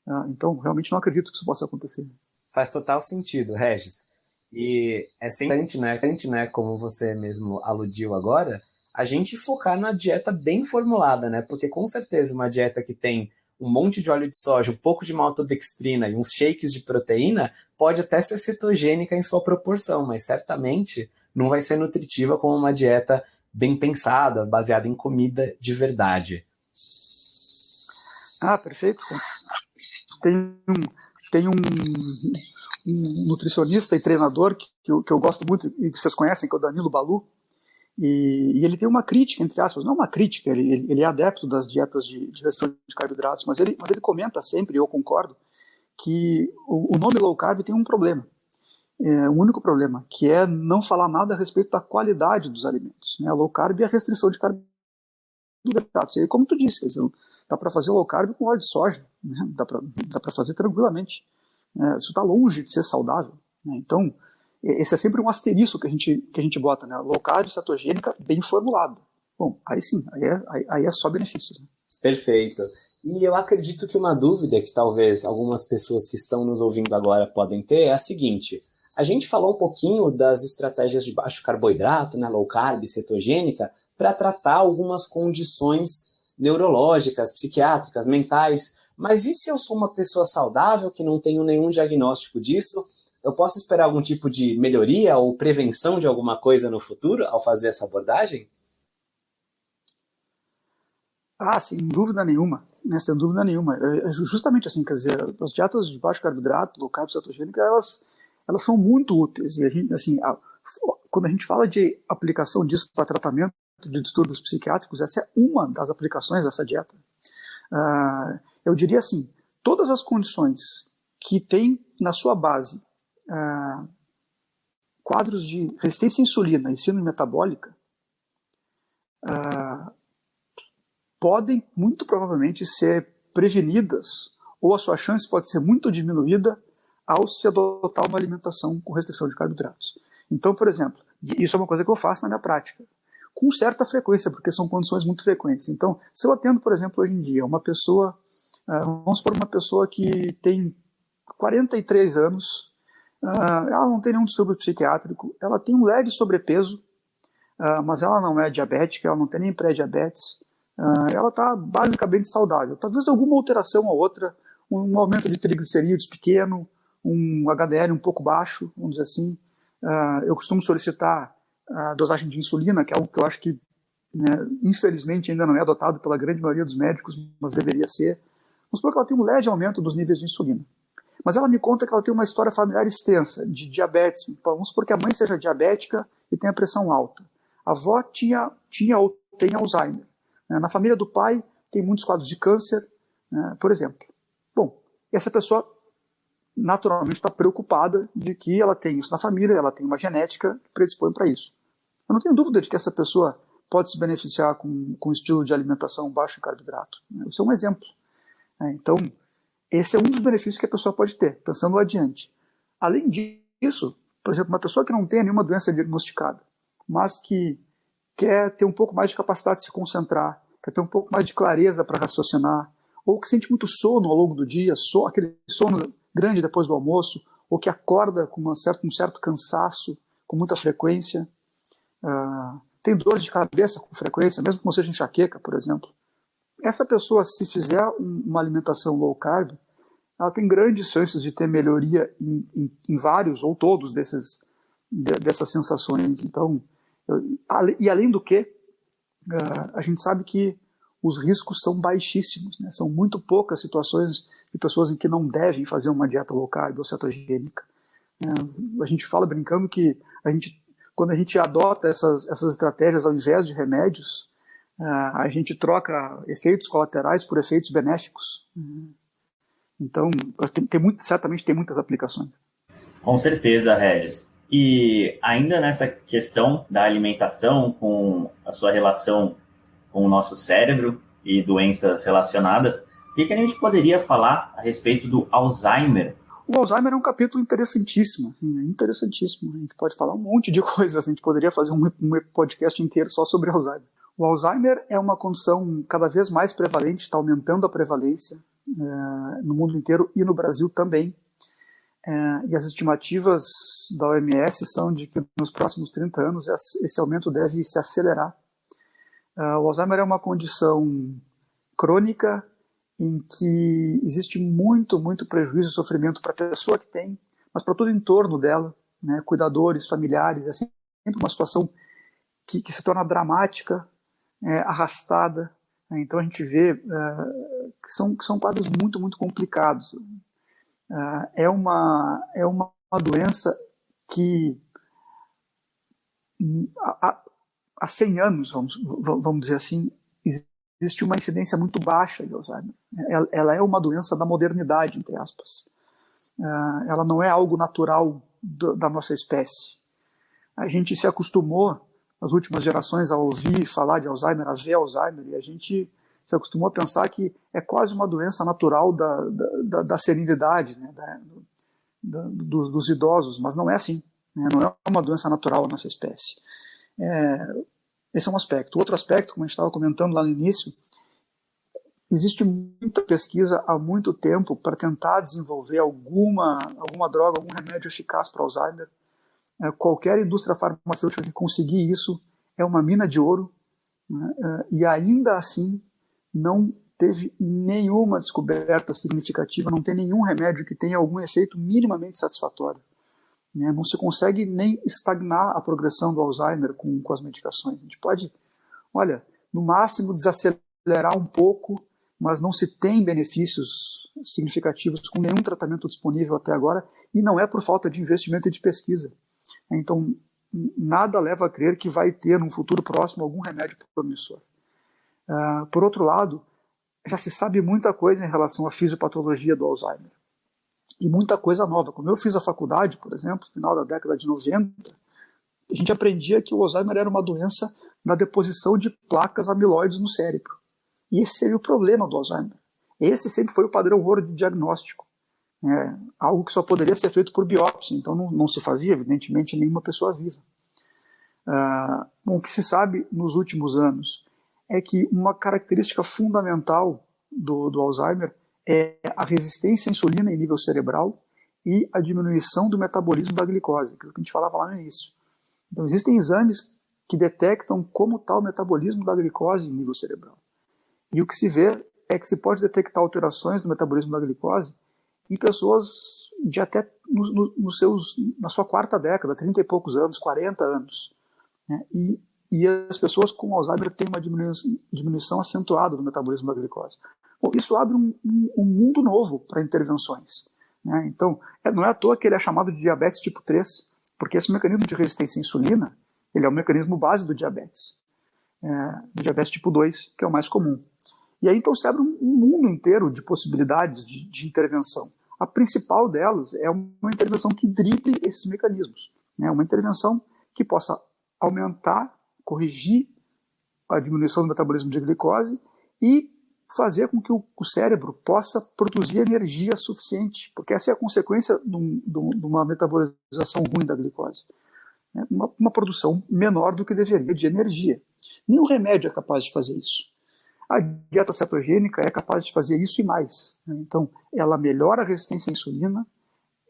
S4: uh, então realmente não acredito que isso possa acontecer.
S3: Faz total sentido, Regis. E é sempre, né, né, como você mesmo aludiu agora, a gente focar na dieta bem formulada, né? Porque com certeza uma dieta que tem um monte de óleo de soja, um pouco de maltodextrina e uns shakes de proteína pode até ser cetogênica em sua proporção, mas certamente não vai ser nutritiva como uma dieta bem pensada, baseada em comida de verdade.
S4: Ah, perfeito. Tem um, tem um, um nutricionista e treinador que, que, eu, que eu gosto muito e que vocês conhecem, que é o Danilo Balu, e, e, ele tem uma crítica, entre aspas, não uma crítica, ele, ele, ele é adepto das dietas de, de restrição de carboidratos, mas ele, mas ele comenta sempre, e eu concordo, que o, o nome low carb tem um problema. É, um único problema, que é não falar nada a respeito da qualidade dos alimentos. Né? Low carb é a restrição de carboidratos. E como tu disse, dizer, dá para fazer low carb com óleo de soja, né? dá para fazer tranquilamente. É, isso está longe de ser saudável. Né? Então, esse é sempre um asterisco que a gente, que a gente bota, né? Low carb, cetogênica, bem formulada. Bom, aí sim, aí é, aí, aí é só benefícios. Né?
S3: Perfeito. E eu acredito que uma dúvida que talvez algumas pessoas que estão nos ouvindo agora podem ter é a seguinte. A gente falou um pouquinho das estratégias de baixo carboidrato, né, low carb, cetogênica, para tratar algumas condições neurológicas, psiquiátricas, mentais. Mas e se eu sou uma pessoa saudável que não tenho nenhum diagnóstico disso? Eu posso esperar algum tipo de melhoria ou prevenção de alguma coisa no futuro ao fazer essa abordagem?
S4: Ah, sem dúvida nenhuma, né, sem dúvida nenhuma. É, é justamente assim, quer dizer, as dietas de baixo carboidrato, low carb cetogênica, elas, elas são muito úteis. E a gente, assim, a, quando a gente fala de aplicação disso para tratamento de distúrbios psiquiátricos, essa é uma das aplicações dessa dieta. Uh, eu diria assim, todas as condições que tem na sua base ah, quadros de resistência à insulina e síndrome metabólica ah, podem muito provavelmente ser prevenidas ou a sua chance pode ser muito diminuída ao se adotar uma alimentação com restrição de carboidratos. Então, por exemplo, isso é uma coisa que eu faço na minha prática, com certa frequência, porque são condições muito frequentes. Então, se eu atendo, por exemplo, hoje em dia, uma pessoa, ah, vamos supor uma pessoa que tem 43 anos, Uh, ela não tem nenhum distúrbio psiquiátrico, ela tem um leve sobrepeso, uh, mas ela não é diabética, ela não tem nem pré-diabetes, uh, ela está basicamente saudável. Talvez alguma alteração ou outra, um aumento de triglicerídeos pequeno, um HDL um pouco baixo, vamos dizer assim. eu costumo solicitar a dosagem de insulina, que é algo que eu acho que, né, infelizmente, ainda não é adotado pela grande maioria dos médicos, mas deveria ser. Vamos supor que ela tem um leve aumento dos níveis de insulina. Mas ela me conta que ela tem uma história familiar extensa de diabetes. Vamos supor que a mãe seja diabética e tenha pressão alta. A avó tinha, tinha ou tem Alzheimer. Né? Na família do pai tem muitos quadros de câncer, né? por exemplo. Bom, essa pessoa naturalmente está preocupada de que ela tem isso na família, ela tem uma genética que predispõe para isso. Eu não tenho dúvida de que essa pessoa pode se beneficiar com, com um estilo de alimentação baixo em carboidrato. Né? Isso é um exemplo. Então, esse é um dos benefícios que a pessoa pode ter, pensando adiante. Além disso, por exemplo, uma pessoa que não tem nenhuma doença diagnosticada, mas que quer ter um pouco mais de capacidade de se concentrar, quer ter um pouco mais de clareza para raciocinar, ou que sente muito sono ao longo do dia, so, aquele sono grande depois do almoço, ou que acorda com uma certa, um certo cansaço, com muita frequência, uh, tem dores de cabeça com frequência, mesmo que não seja enxaqueca, por exemplo. Essa pessoa, se fizer uma alimentação low carb, ela tem grandes chances de ter melhoria em, em, em vários ou todos desses, de, dessas sensações. Então, eu, e além do que, uh, a gente sabe que os riscos são baixíssimos, né? são muito poucas situações de pessoas em que não devem fazer uma dieta low carb ou cetogênica. Uh, a gente fala brincando que a gente, quando a gente adota essas, essas estratégias ao invés de remédios, a gente troca efeitos colaterais por efeitos benéficos. Então, tem, muito, certamente tem muitas aplicações.
S2: Com certeza, Regis. E ainda nessa questão da alimentação, com a sua relação com o nosso cérebro e doenças relacionadas, o que, que a gente poderia falar a respeito do Alzheimer?
S4: O Alzheimer é um capítulo interessantíssimo, assim, interessantíssimo. A gente pode falar um monte de coisas, a gente poderia fazer um, um podcast inteiro só sobre Alzheimer. O Alzheimer é uma condição cada vez mais prevalente, está aumentando a prevalência é, no mundo inteiro e no Brasil também. É, e as estimativas da OMS são de que nos próximos 30 anos esse aumento deve se acelerar. É, o Alzheimer é uma condição crônica em que existe muito, muito prejuízo e sofrimento para a pessoa que tem, mas para todo o entorno dela, né, cuidadores, familiares, é sempre uma situação que, que se torna dramática, é, arrastada. Né, então a gente vê uh, que, são, que são quadros muito, muito complicados. Uh, é, uma, é uma, doença que há, há 100 anos, vamos, vamos dizer assim, existe uma incidência muito baixa de Alzheimer. Ela, ela é uma doença da modernidade, entre aspas. Uh, ela não é algo natural do, da nossa espécie. A gente se acostumou, nas últimas gerações, a ouvir falar de Alzheimer, a ver Alzheimer, e a gente se acostumou a pensar que é quase uma doença natural da, da, da, da serenidade, né, da, da, dos, dos, idosos, mas não é assim. Né, não é uma doença natural da nossa espécie. É, esse é um aspecto. Outro aspecto, como a gente estava comentando lá no início, existe muita pesquisa há muito tempo para tentar desenvolver alguma, alguma droga, algum remédio eficaz para Alzheimer. É, qualquer indústria farmacêutica que conseguir isso é uma mina de ouro, né? é, e ainda assim não teve nenhuma descoberta significativa, não tem nenhum remédio que tenha algum efeito minimamente satisfatório. Né? Não se consegue nem estagnar a progressão do Alzheimer com, com as medicações. A gente pode, olha, no máximo desacelerar um pouco, mas não se tem benefícios significativos com nenhum tratamento disponível até agora, e não é por falta de investimento e de pesquisa. Então, nada leva a crer que vai ter, num futuro próximo, algum remédio promissor. Uh, por outro lado, já se sabe muita coisa em relação à fisiopatologia do Alzheimer e muita coisa nova. Quando eu fiz a faculdade, por exemplo, final da década de 90, a gente aprendia que o Alzheimer era uma doença da deposição de placas amiloides no cérebro. E esse seria o problema do Alzheimer. Esse sempre foi o padrão ouro de diagnóstico. É, algo que só poderia ser feito por biópsia, então não, não se fazia, evidentemente, nenhuma pessoa viva. Uh, bom, o que se sabe nos últimos anos é que uma característica fundamental do, do Alzheimer é a resistência à insulina em nível cerebral e a diminuição do metabolismo da glicose, que a gente falava lá no início. Então, existem exames que detectam como está o metabolismo da glicose em nível cerebral. E o que se vê é que se pode detectar alterações no metabolismo da glicose em pessoas de até no, no, nos seus, na sua quarta década, 30 e poucos anos, 40 anos. Né? E, e as pessoas com Alzheimer têm uma diminuição, diminuição acentuada do metabolismo da glicose. Bom, isso abre um, um, um mundo novo para intervenções. Né? Então, é, não é à toa que ele é chamado de diabetes tipo 3, porque esse mecanismo de resistência à insulina ele é o mecanismo base do diabetes. É, do diabetes tipo 2, que é o mais comum. E aí então se abre um, mundo inteiro de possibilidades de, de, intervenção. A principal delas é uma intervenção que drible esses mecanismos. Né? Uma intervenção que possa aumentar, corrigir a diminuição do metabolismo de glicose e fazer com que o, o, cérebro possa produzir energia suficiente, porque essa é a consequência de, um, de uma metabolização ruim da glicose. Né? Uma, uma, produção menor do que deveria de energia. Nenhum remédio é capaz de fazer isso. A dieta cetogênica é capaz de fazer isso e mais. Né? Então, ela melhora a resistência à insulina,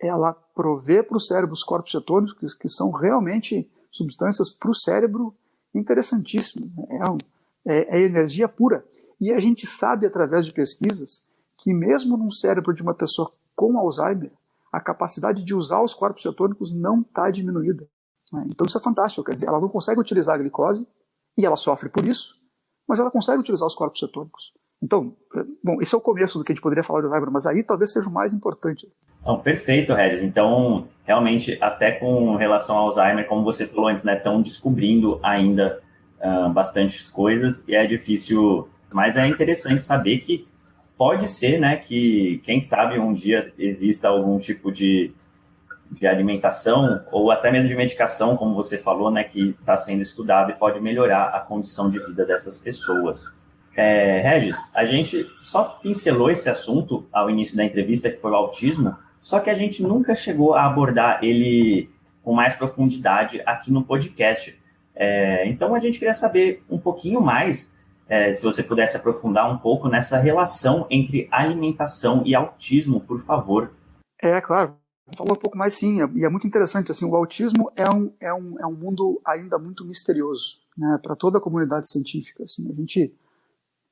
S4: ela provê para o cérebro os corpos cetônicos, que, são realmente substâncias para o cérebro interessantíssimas. Né? É, um, é, é energia pura. E a gente sabe, através de pesquisas, que mesmo num cérebro de uma pessoa com Alzheimer, a capacidade de usar os corpos cetônicos não está diminuída. Né? Então isso é fantástico, quer dizer, ela não consegue utilizar a glicose, e ela sofre por isso, mas ela consegue utilizar os corpos cetônicos. Então, bom, esse é o começo do que a gente poderia falar de Alzheimer, mas aí talvez seja o mais importante.
S2: Não, perfeito, Regis. Então, realmente, até com relação ao Alzheimer, como você falou antes, né, estão descobrindo ainda uh, bastantes coisas e é difícil mas é interessante saber que pode ser, né, que quem sabe um dia exista algum tipo de, de alimentação ou até mesmo de medicação, como você falou, né, que está sendo estudado e pode melhorar a condição de vida dessas pessoas. É, Regis, a gente só pincelou esse assunto ao início da entrevista, que foi o autismo, só que a gente nunca chegou a abordar ele com mais profundidade aqui no podcast. É, então a gente queria saber um pouquinho mais, é, se você pudesse aprofundar um pouco nessa relação entre alimentação e autismo, por favor.
S4: É, claro. Falar um pouco mais sim, e é muito interessante. Assim, o autismo é um, é um, é um mundo ainda muito misterioso né, para toda a comunidade científica. Assim, a gente,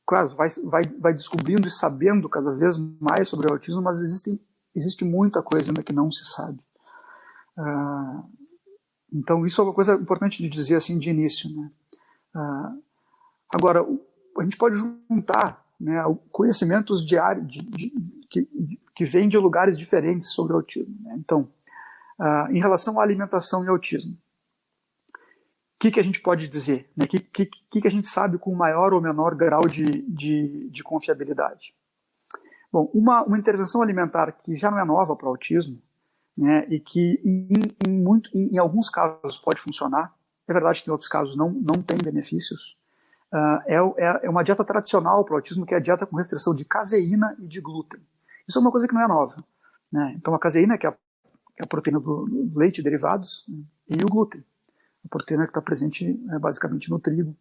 S4: claro, vai, vai, vai descobrindo e sabendo cada vez mais sobre o autismo, mas existem existe muita coisa ainda que não se sabe. Uh, então, isso é uma coisa importante de dizer assim de início. Né? Uh, agora, a gente pode juntar né, conhecimentos diários de, de, que, que vêm de lugares diferentes sobre o autismo. Né? Então, uh, em relação à alimentação e autismo, o que, que a gente pode dizer? O né? que, que, que a gente sabe com maior ou menor grau de, de, de confiabilidade? Bom, uma, uma intervenção alimentar que já não é nova para o autismo, né, e que em, em, muito, em, em, alguns casos pode funcionar, é verdade que em outros casos não, não tem benefícios, uh, é, é, uma dieta tradicional para o autismo, que é a dieta com restrição de caseína e de glúten. Isso é uma coisa que não é nova. Né? Então a caseína, que é a, é a proteína do, leite e derivados, né, e o glúten, a proteína que está presente é, basicamente no trigo.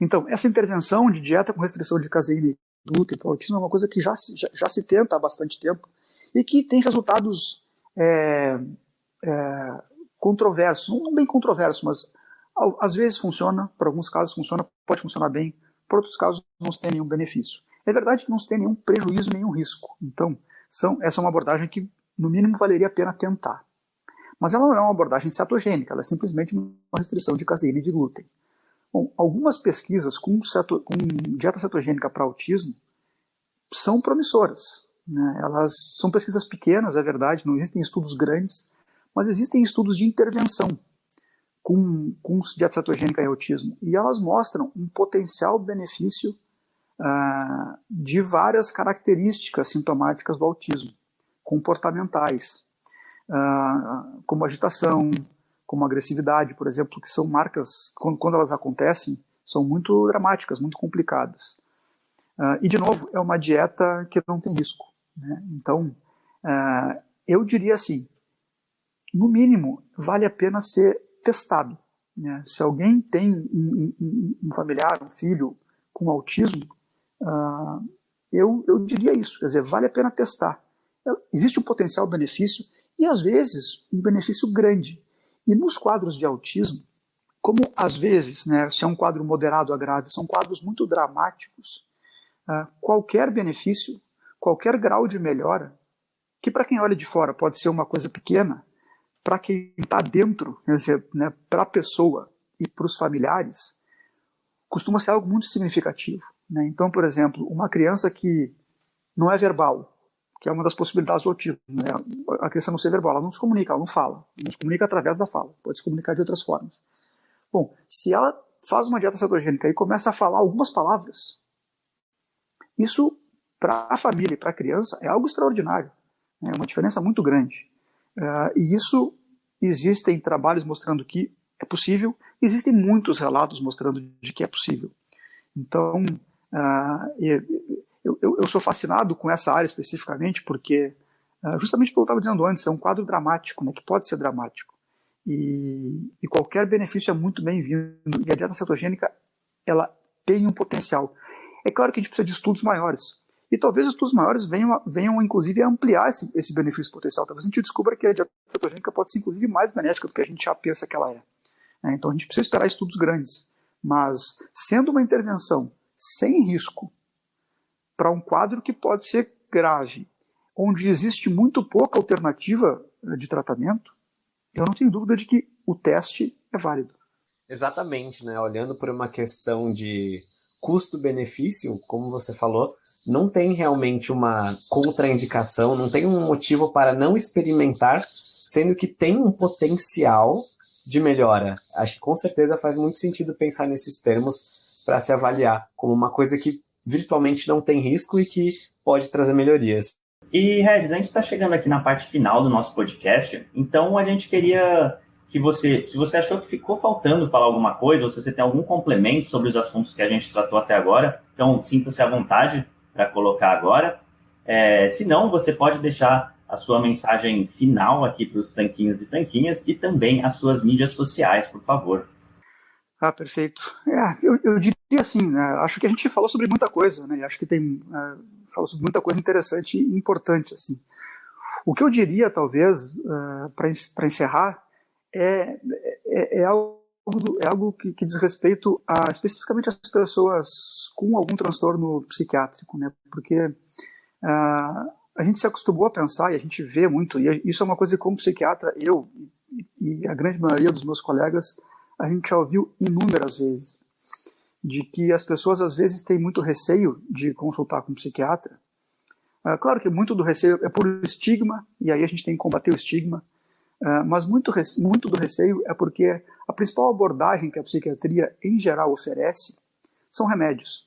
S4: Então, essa intervenção de dieta com restrição de caseína e glúten para o autismo é uma coisa que já, já, já, se tenta há bastante tempo e que tem resultados é, é, controversos, não bem controversos, mas às vezes funciona, para alguns casos funciona, pode funcionar bem, para outros casos não se tem nenhum benefício. É verdade que não se tem nenhum prejuízo, nenhum risco. Então, são, essa é uma abordagem que, no mínimo, valeria a pena tentar. Mas ela não é uma abordagem cetogênica, ela é simplesmente uma restrição de caseína e de glúten. Bom, algumas pesquisas com, ceto, com dieta cetogênica para autismo são promissoras. Né? Elas são pesquisas pequenas, é verdade, não existem estudos grandes, mas existem estudos de intervenção com, com dieta cetogênica e autismo. E elas mostram um potencial benefício uh, de várias características sintomáticas do autismo, comportamentais, uh, como agitação, como agressividade, por exemplo, que são marcas, quando, quando elas acontecem, são muito dramáticas, muito complicadas. Uh, e, de novo, é uma dieta que não tem risco. Né? Então, eu diria assim, no mínimo, vale a pena ser testado. Né? Se alguém tem um, um, um, familiar, um filho com autismo, uh, eu, eu diria isso, quer dizer, vale a pena testar. Existe um potencial benefício e, às vezes, um benefício grande. E nos quadros de autismo, como às vezes, né, se é um quadro moderado a grave, são quadros muito dramáticos, uh, qualquer benefício, qualquer grau de melhora, que para quem olha de fora pode ser uma coisa pequena, para quem está dentro, quer dizer, né, para a pessoa e para os familiares, costuma ser algo muito significativo. Né? Então, por exemplo, uma criança que não é verbal, que é uma das possibilidades do autismo. Né? A criança não ser verbal, ela não se comunica, ela não fala. Não se comunica através da fala, pode se comunicar de outras formas. Bom, se ela faz uma dieta cetogênica e começa a falar algumas palavras, isso para a família e para a criança é algo extraordinário. É uma diferença muito grande. Uh, e isso existem trabalhos mostrando que é possível, existem muitos relatos mostrando de que é possível. Então, uh, eu, sou fascinado com essa área especificamente porque, uh, justamente pelo que eu estava dizendo antes, é um quadro dramático, né, que pode ser dramático. E, e qualquer benefício é muito bem-vindo. E a dieta cetogênica, ela tem um potencial. É claro que a gente precisa de estudos maiores. E talvez os estudos maiores venham, venham inclusive, a ampliar esse, esse benefício potencial. Talvez a gente descubra que a dieta cetogênica pode ser, inclusive, mais benéfica do que a gente já pensa que ela é. é então a gente precisa esperar estudos grandes. Mas, sendo uma intervenção sem risco, para um quadro que pode ser grave, onde existe muito pouca alternativa eh, de tratamento, eu não tenho dúvida de que o teste é válido.
S3: Exatamente, né? Olhando por uma questão de custo-benefício, como você falou, não tem realmente uma contraindicação, não tem um motivo para não experimentar, sendo que tem um potencial de melhora. Acho que com certeza faz muito sentido pensar nesses termos para se avaliar como uma coisa que virtualmente não tem risco e que pode trazer melhorias.
S2: E, Regis, a gente está chegando aqui na parte final do nosso podcast, então a gente queria que você, se você achou que ficou faltando falar alguma coisa, ou se você tem algum complemento sobre os assuntos que a gente tratou até agora, então sinta-se à vontade para colocar agora. É, se não, você pode deixar a sua mensagem final aqui para os tanquinhos e tanquinhas e também as suas mídias sociais, por favor.
S4: Ah, perfeito. É, eu, eu, diria assim, né, acho que a gente falou sobre muita coisa, né, acho que tem é, falou sobre muita coisa interessante e importante, assim. O que eu diria, talvez, uh, é, para encerrar, é, é, é, algo, é algo que, que, diz respeito a, especificamente às pessoas com algum transtorno psiquiátrico, né, porque uh, a gente se acostumou a pensar e a gente vê muito, e isso é uma coisa que como psiquiatra, eu e a grande maioria dos meus colegas, a gente já ouviu inúmeras vezes, de que as pessoas às vezes têm muito receio de consultar com um psiquiatra. Uh, claro que muito do receio é por estigma, e aí a gente tem que combater o estigma, uh, mas muito, muito do receio é porque a principal abordagem que a psiquiatria em geral oferece são remédios.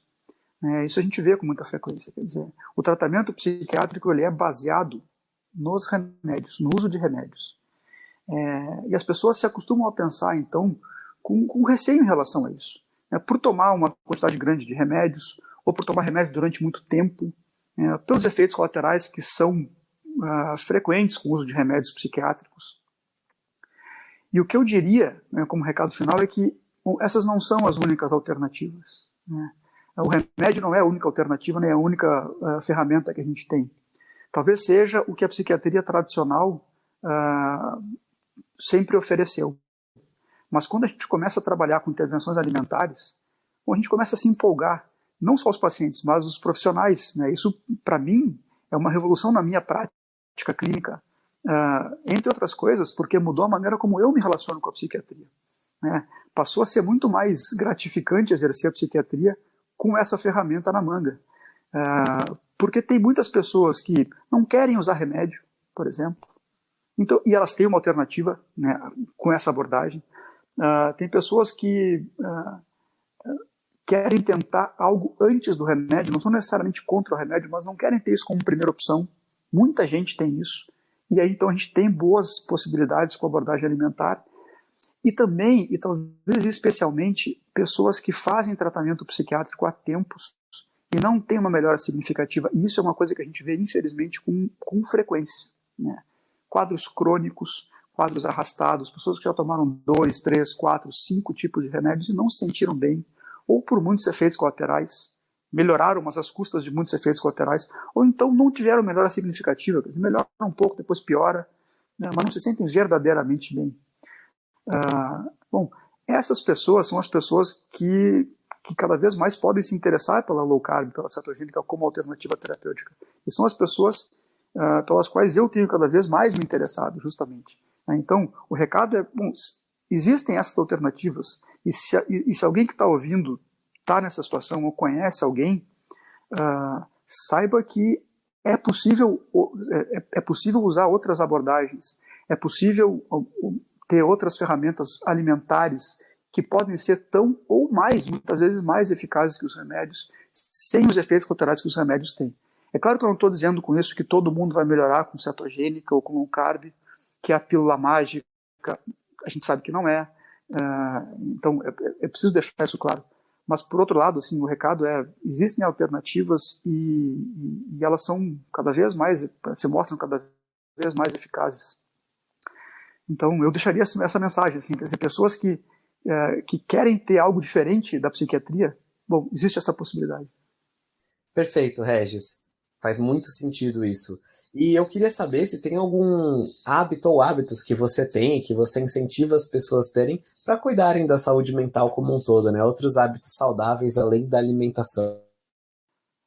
S4: É, isso a gente vê com muita frequência. Quer dizer, o tratamento psiquiátrico ele é baseado nos remédios, no uso de remédios. É, e as pessoas se acostumam a pensar, então, com, com receio em relação a isso. É, por tomar uma quantidade grande de remédios, ou por tomar remédios durante muito tempo, é, pelos efeitos colaterais que são uh, frequentes com o uso de remédios psiquiátricos. E o que eu diria, né, como recado final, é que essas não são as únicas alternativas. Né? O remédio não é a única alternativa, nem a única uh, ferramenta que a gente tem. Talvez seja o que a psiquiatria tradicional uh, sempre ofereceu. Mas quando a gente começa a trabalhar com intervenções alimentares, a gente começa a se empolgar, não só os pacientes, mas os profissionais. Né? Isso, para mim, é uma revolução na minha prática clínica, uh, entre outras coisas, porque mudou a maneira como eu me relaciono com a psiquiatria. Né? Passou a ser muito mais gratificante exercer a psiquiatria com essa ferramenta na manga. Uh, porque tem muitas pessoas que não querem usar remédio, por exemplo, então, e elas têm uma alternativa né, com essa abordagem. Uh, tem pessoas que uh, querem tentar algo antes do remédio, não são necessariamente contra o remédio, mas não querem ter isso como primeira opção. Muita gente tem isso. E aí, então, a gente tem boas possibilidades com abordagem alimentar e também, e talvez especialmente, pessoas que fazem tratamento psiquiátrico há tempos e não têm uma melhora significativa. E isso é uma coisa que a gente vê, infelizmente, com, com frequência. Né? Quadros crônicos, quadros arrastados, pessoas que já tomaram dois, três, quatro, cinco tipos de remédios e não se sentiram bem, ou por muitos efeitos colaterais, melhoraram, mas às custas de muitos efeitos colaterais, ou então não tiveram melhora significativa, quer dizer, melhora um pouco, depois piora, né? mas não se sentem verdadeiramente bem. Ah, bom, essas pessoas são as pessoas que, que cada vez mais podem se interessar pela low carb, pela cetogênica como alternativa terapêutica. E são as pessoas ah, pelas quais eu tenho cada vez mais me interessado, justamente. Né? Então, o recado é, bom, existem essas alternativas, e se, e, e se alguém que está ouvindo está nessa situação ou conhece alguém, uh, saiba que é possível, é, é, possível usar outras abordagens, é possível ter outras ferramentas alimentares que podem ser tão ou mais, muitas vezes mais eficazes que os remédios, sem os efeitos colaterais que os remédios têm. É claro que eu não estou dizendo com isso que todo mundo vai melhorar com cetogênica ou com um carb, que é a pílula mágica. A gente sabe que não é. Uh, então, é, é, preciso deixar isso claro. Mas, por outro lado, assim, o recado é, existem alternativas e, e, e elas são cada vez mais, se mostram cada vez mais eficazes. Então, eu deixaria essa mensagem, assim, dizer, pessoas que, é, que querem ter algo diferente da psiquiatria, bom, existe essa possibilidade.
S3: Perfeito, Regis. Faz muito sentido isso. E eu queria saber se tem algum hábito ou hábitos que você tem, que você incentiva as pessoas terem para cuidarem da saúde mental como um todo, né? Outros hábitos saudáveis além da alimentação.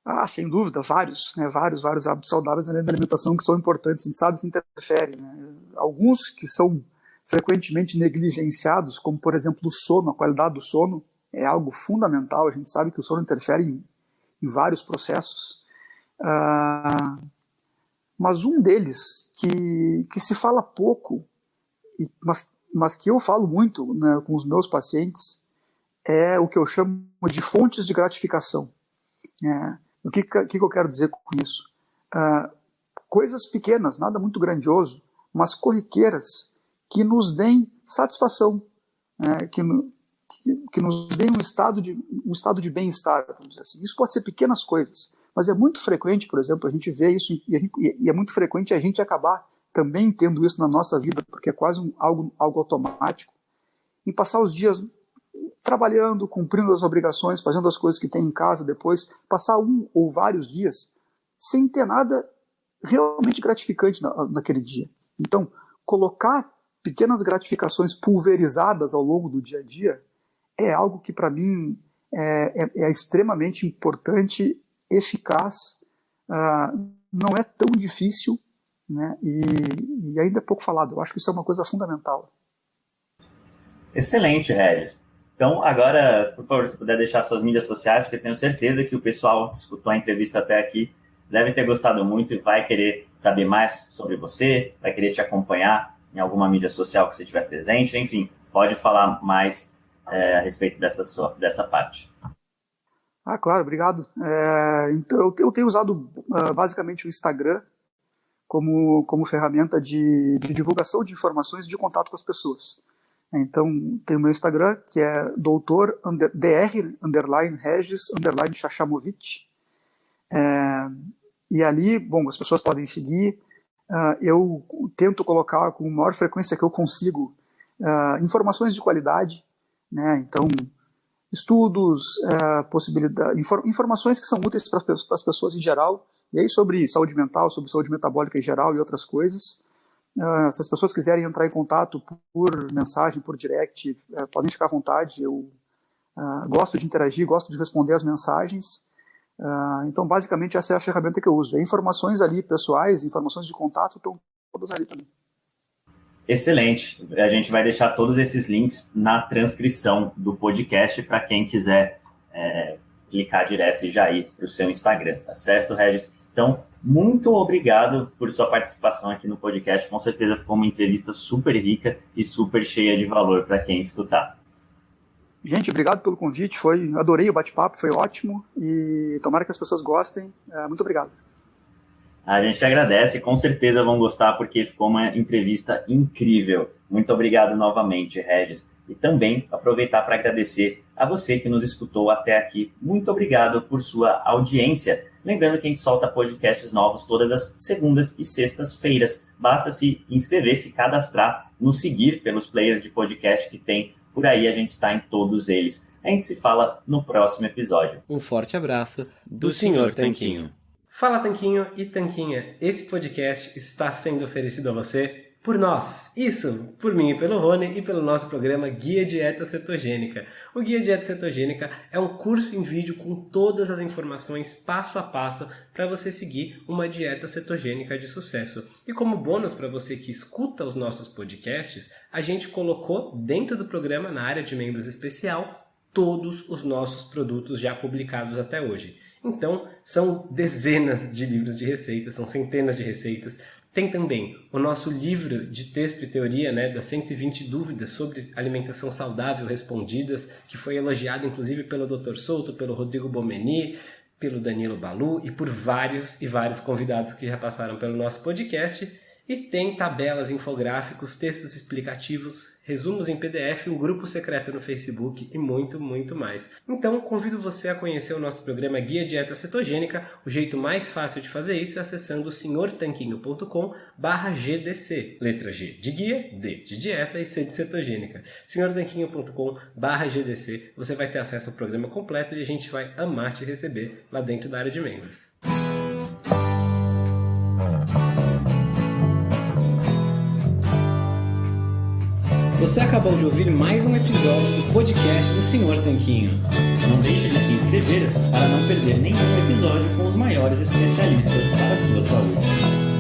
S4: Ah, sem dúvida, vários, né? Vários, vários hábitos saudáveis além da alimentação que são importantes, a gente sabe que interferem, né? Alguns que são frequentemente negligenciados, como por exemplo o sono, a qualidade do sono é algo fundamental, a gente sabe que o sono interfere em, em vários processos. Ah, mas um deles, que, que se fala pouco, mas, mas que eu falo muito né, com os meus pacientes, é o que eu chamo de fontes de gratificação. É, o que, que, eu quero dizer com isso? Uh, coisas pequenas, nada muito grandioso, mas corriqueiras que nos deem satisfação, né, que, que, que, nos deem um estado de, um estado de bem-estar, vamos dizer assim. Isso pode ser pequenas coisas, mas é muito frequente, por exemplo, a gente vê isso e, gente, e é muito frequente a gente acabar também tendo isso na nossa vida, porque é quase um, algo, algo automático, em passar os dias trabalhando, cumprindo as obrigações, fazendo as coisas que tem em casa depois, passar um ou vários dias sem ter nada realmente gratificante na, naquele dia. Então, colocar pequenas gratificações pulverizadas ao longo do dia a dia é algo que para mim é, é, é, extremamente importante, eficaz, uh, não é tão difícil né, e, e ainda é pouco falado. Eu acho que isso é uma coisa fundamental.
S2: Excelente, Regis. Então, agora, por favor, se puder deixar suas mídias sociais, porque tenho certeza que o pessoal que escutou a entrevista até aqui deve ter gostado muito e vai querer saber mais sobre você, vai querer te acompanhar em alguma mídia social que você tiver presente, enfim, pode falar mais é, a respeito dessa, sua, dessa parte.
S4: Ah, claro, obrigado. É, então, eu tenho usado uh, basicamente o Instagram como, como ferramenta de, de divulgação de informações e de contato com as pessoas. Então, tem o meu Instagram, que é doutor under, dr underline regis underline chachamovic. É, e ali, bom, as pessoas podem seguir. Uh, eu tento colocar com a maior frequência que eu consigo uh, informações de qualidade, né? Então, estudos, uh, possibilidade, infor, informações que são úteis para as pessoas em geral, e aí sobre saúde mental, sobre saúde metabólica em geral e outras coisas. Uh, se as pessoas quiserem entrar em contato por mensagem, por direct, uh, podem ficar à vontade. Eu uh, gosto de interagir, gosto de responder as mensagens. então, basicamente, essa é a ferramenta que eu uso. E informações ali pessoais, informações de contato estão todas ali também.
S2: Excelente. A gente vai deixar todos esses links na transcrição do podcast para quem quiser é, clicar direto e já ir para o seu Instagram, tá certo, Regis? Então, muito obrigado por sua participação aqui no podcast. Com certeza ficou uma entrevista super rica e super cheia de valor para quem escutar.
S4: Gente, obrigado pelo convite. Foi, adorei o bate-papo, foi ótimo e tomara que as pessoas gostem. É, muito obrigado.
S2: A gente agradece, com certeza vão gostar porque ficou uma entrevista incrível. Muito obrigado novamente, Regis. E também aproveitar para agradecer a você que nos escutou até aqui. Muito obrigado por sua audiência. Lembrando que a gente solta podcasts novos todas as segundas e sextas-feiras. Basta se inscrever, se cadastrar, nos seguir pelos players de podcast que tem por aí, a gente está em todos eles. A gente se fala no próximo episódio.
S1: Um forte abraço do, do Sr. Tanquinho. Fala Tanquinho e Tanquinha, esse podcast está sendo oferecido a você por nós. Isso, por mim e pelo Rony e pelo nosso programa Guia Dieta Cetogênica. O Guia Dieta Cetogênica é um curso em vídeo com todas as informações passo a passo para você seguir uma dieta cetogênica de sucesso. E como bônus para você que escuta os nossos podcasts, a gente colocou dentro do programa, na área de membros especial, todos os nossos produtos já publicados até hoje. Então, são dezenas de livros de receitas, são centenas de receitas, tem também o nosso livro de texto e teoria, né, das 120 dúvidas sobre alimentação saudável respondidas, que foi elogiado inclusive pelo Dr. Souto, pelo Rodrigo Bomeni, pelo Danilo Balu e por vários e vários convidados que já passaram pelo nosso podcast. E tem tabelas, infográficos, textos explicativos, resumos em PDF, um grupo secreto no Facebook e muito, muito mais. Então, convido você a conhecer o nosso programa Guia Dieta Cetogênica. O jeito mais fácil de fazer isso é acessando senhortanquinho.com GDC. Letra G de guia, D de dieta e C de cetogênica. senhortanquinho.com GDC. Você vai ter acesso ao programa completo e a gente vai amar te receber lá dentro da área de membros. Você acabou de ouvir mais um episódio do podcast do Senhor Tanquinho.
S2: Não deixe de se inscrever para não perder nenhum episódio com os maiores especialistas para a sua saúde.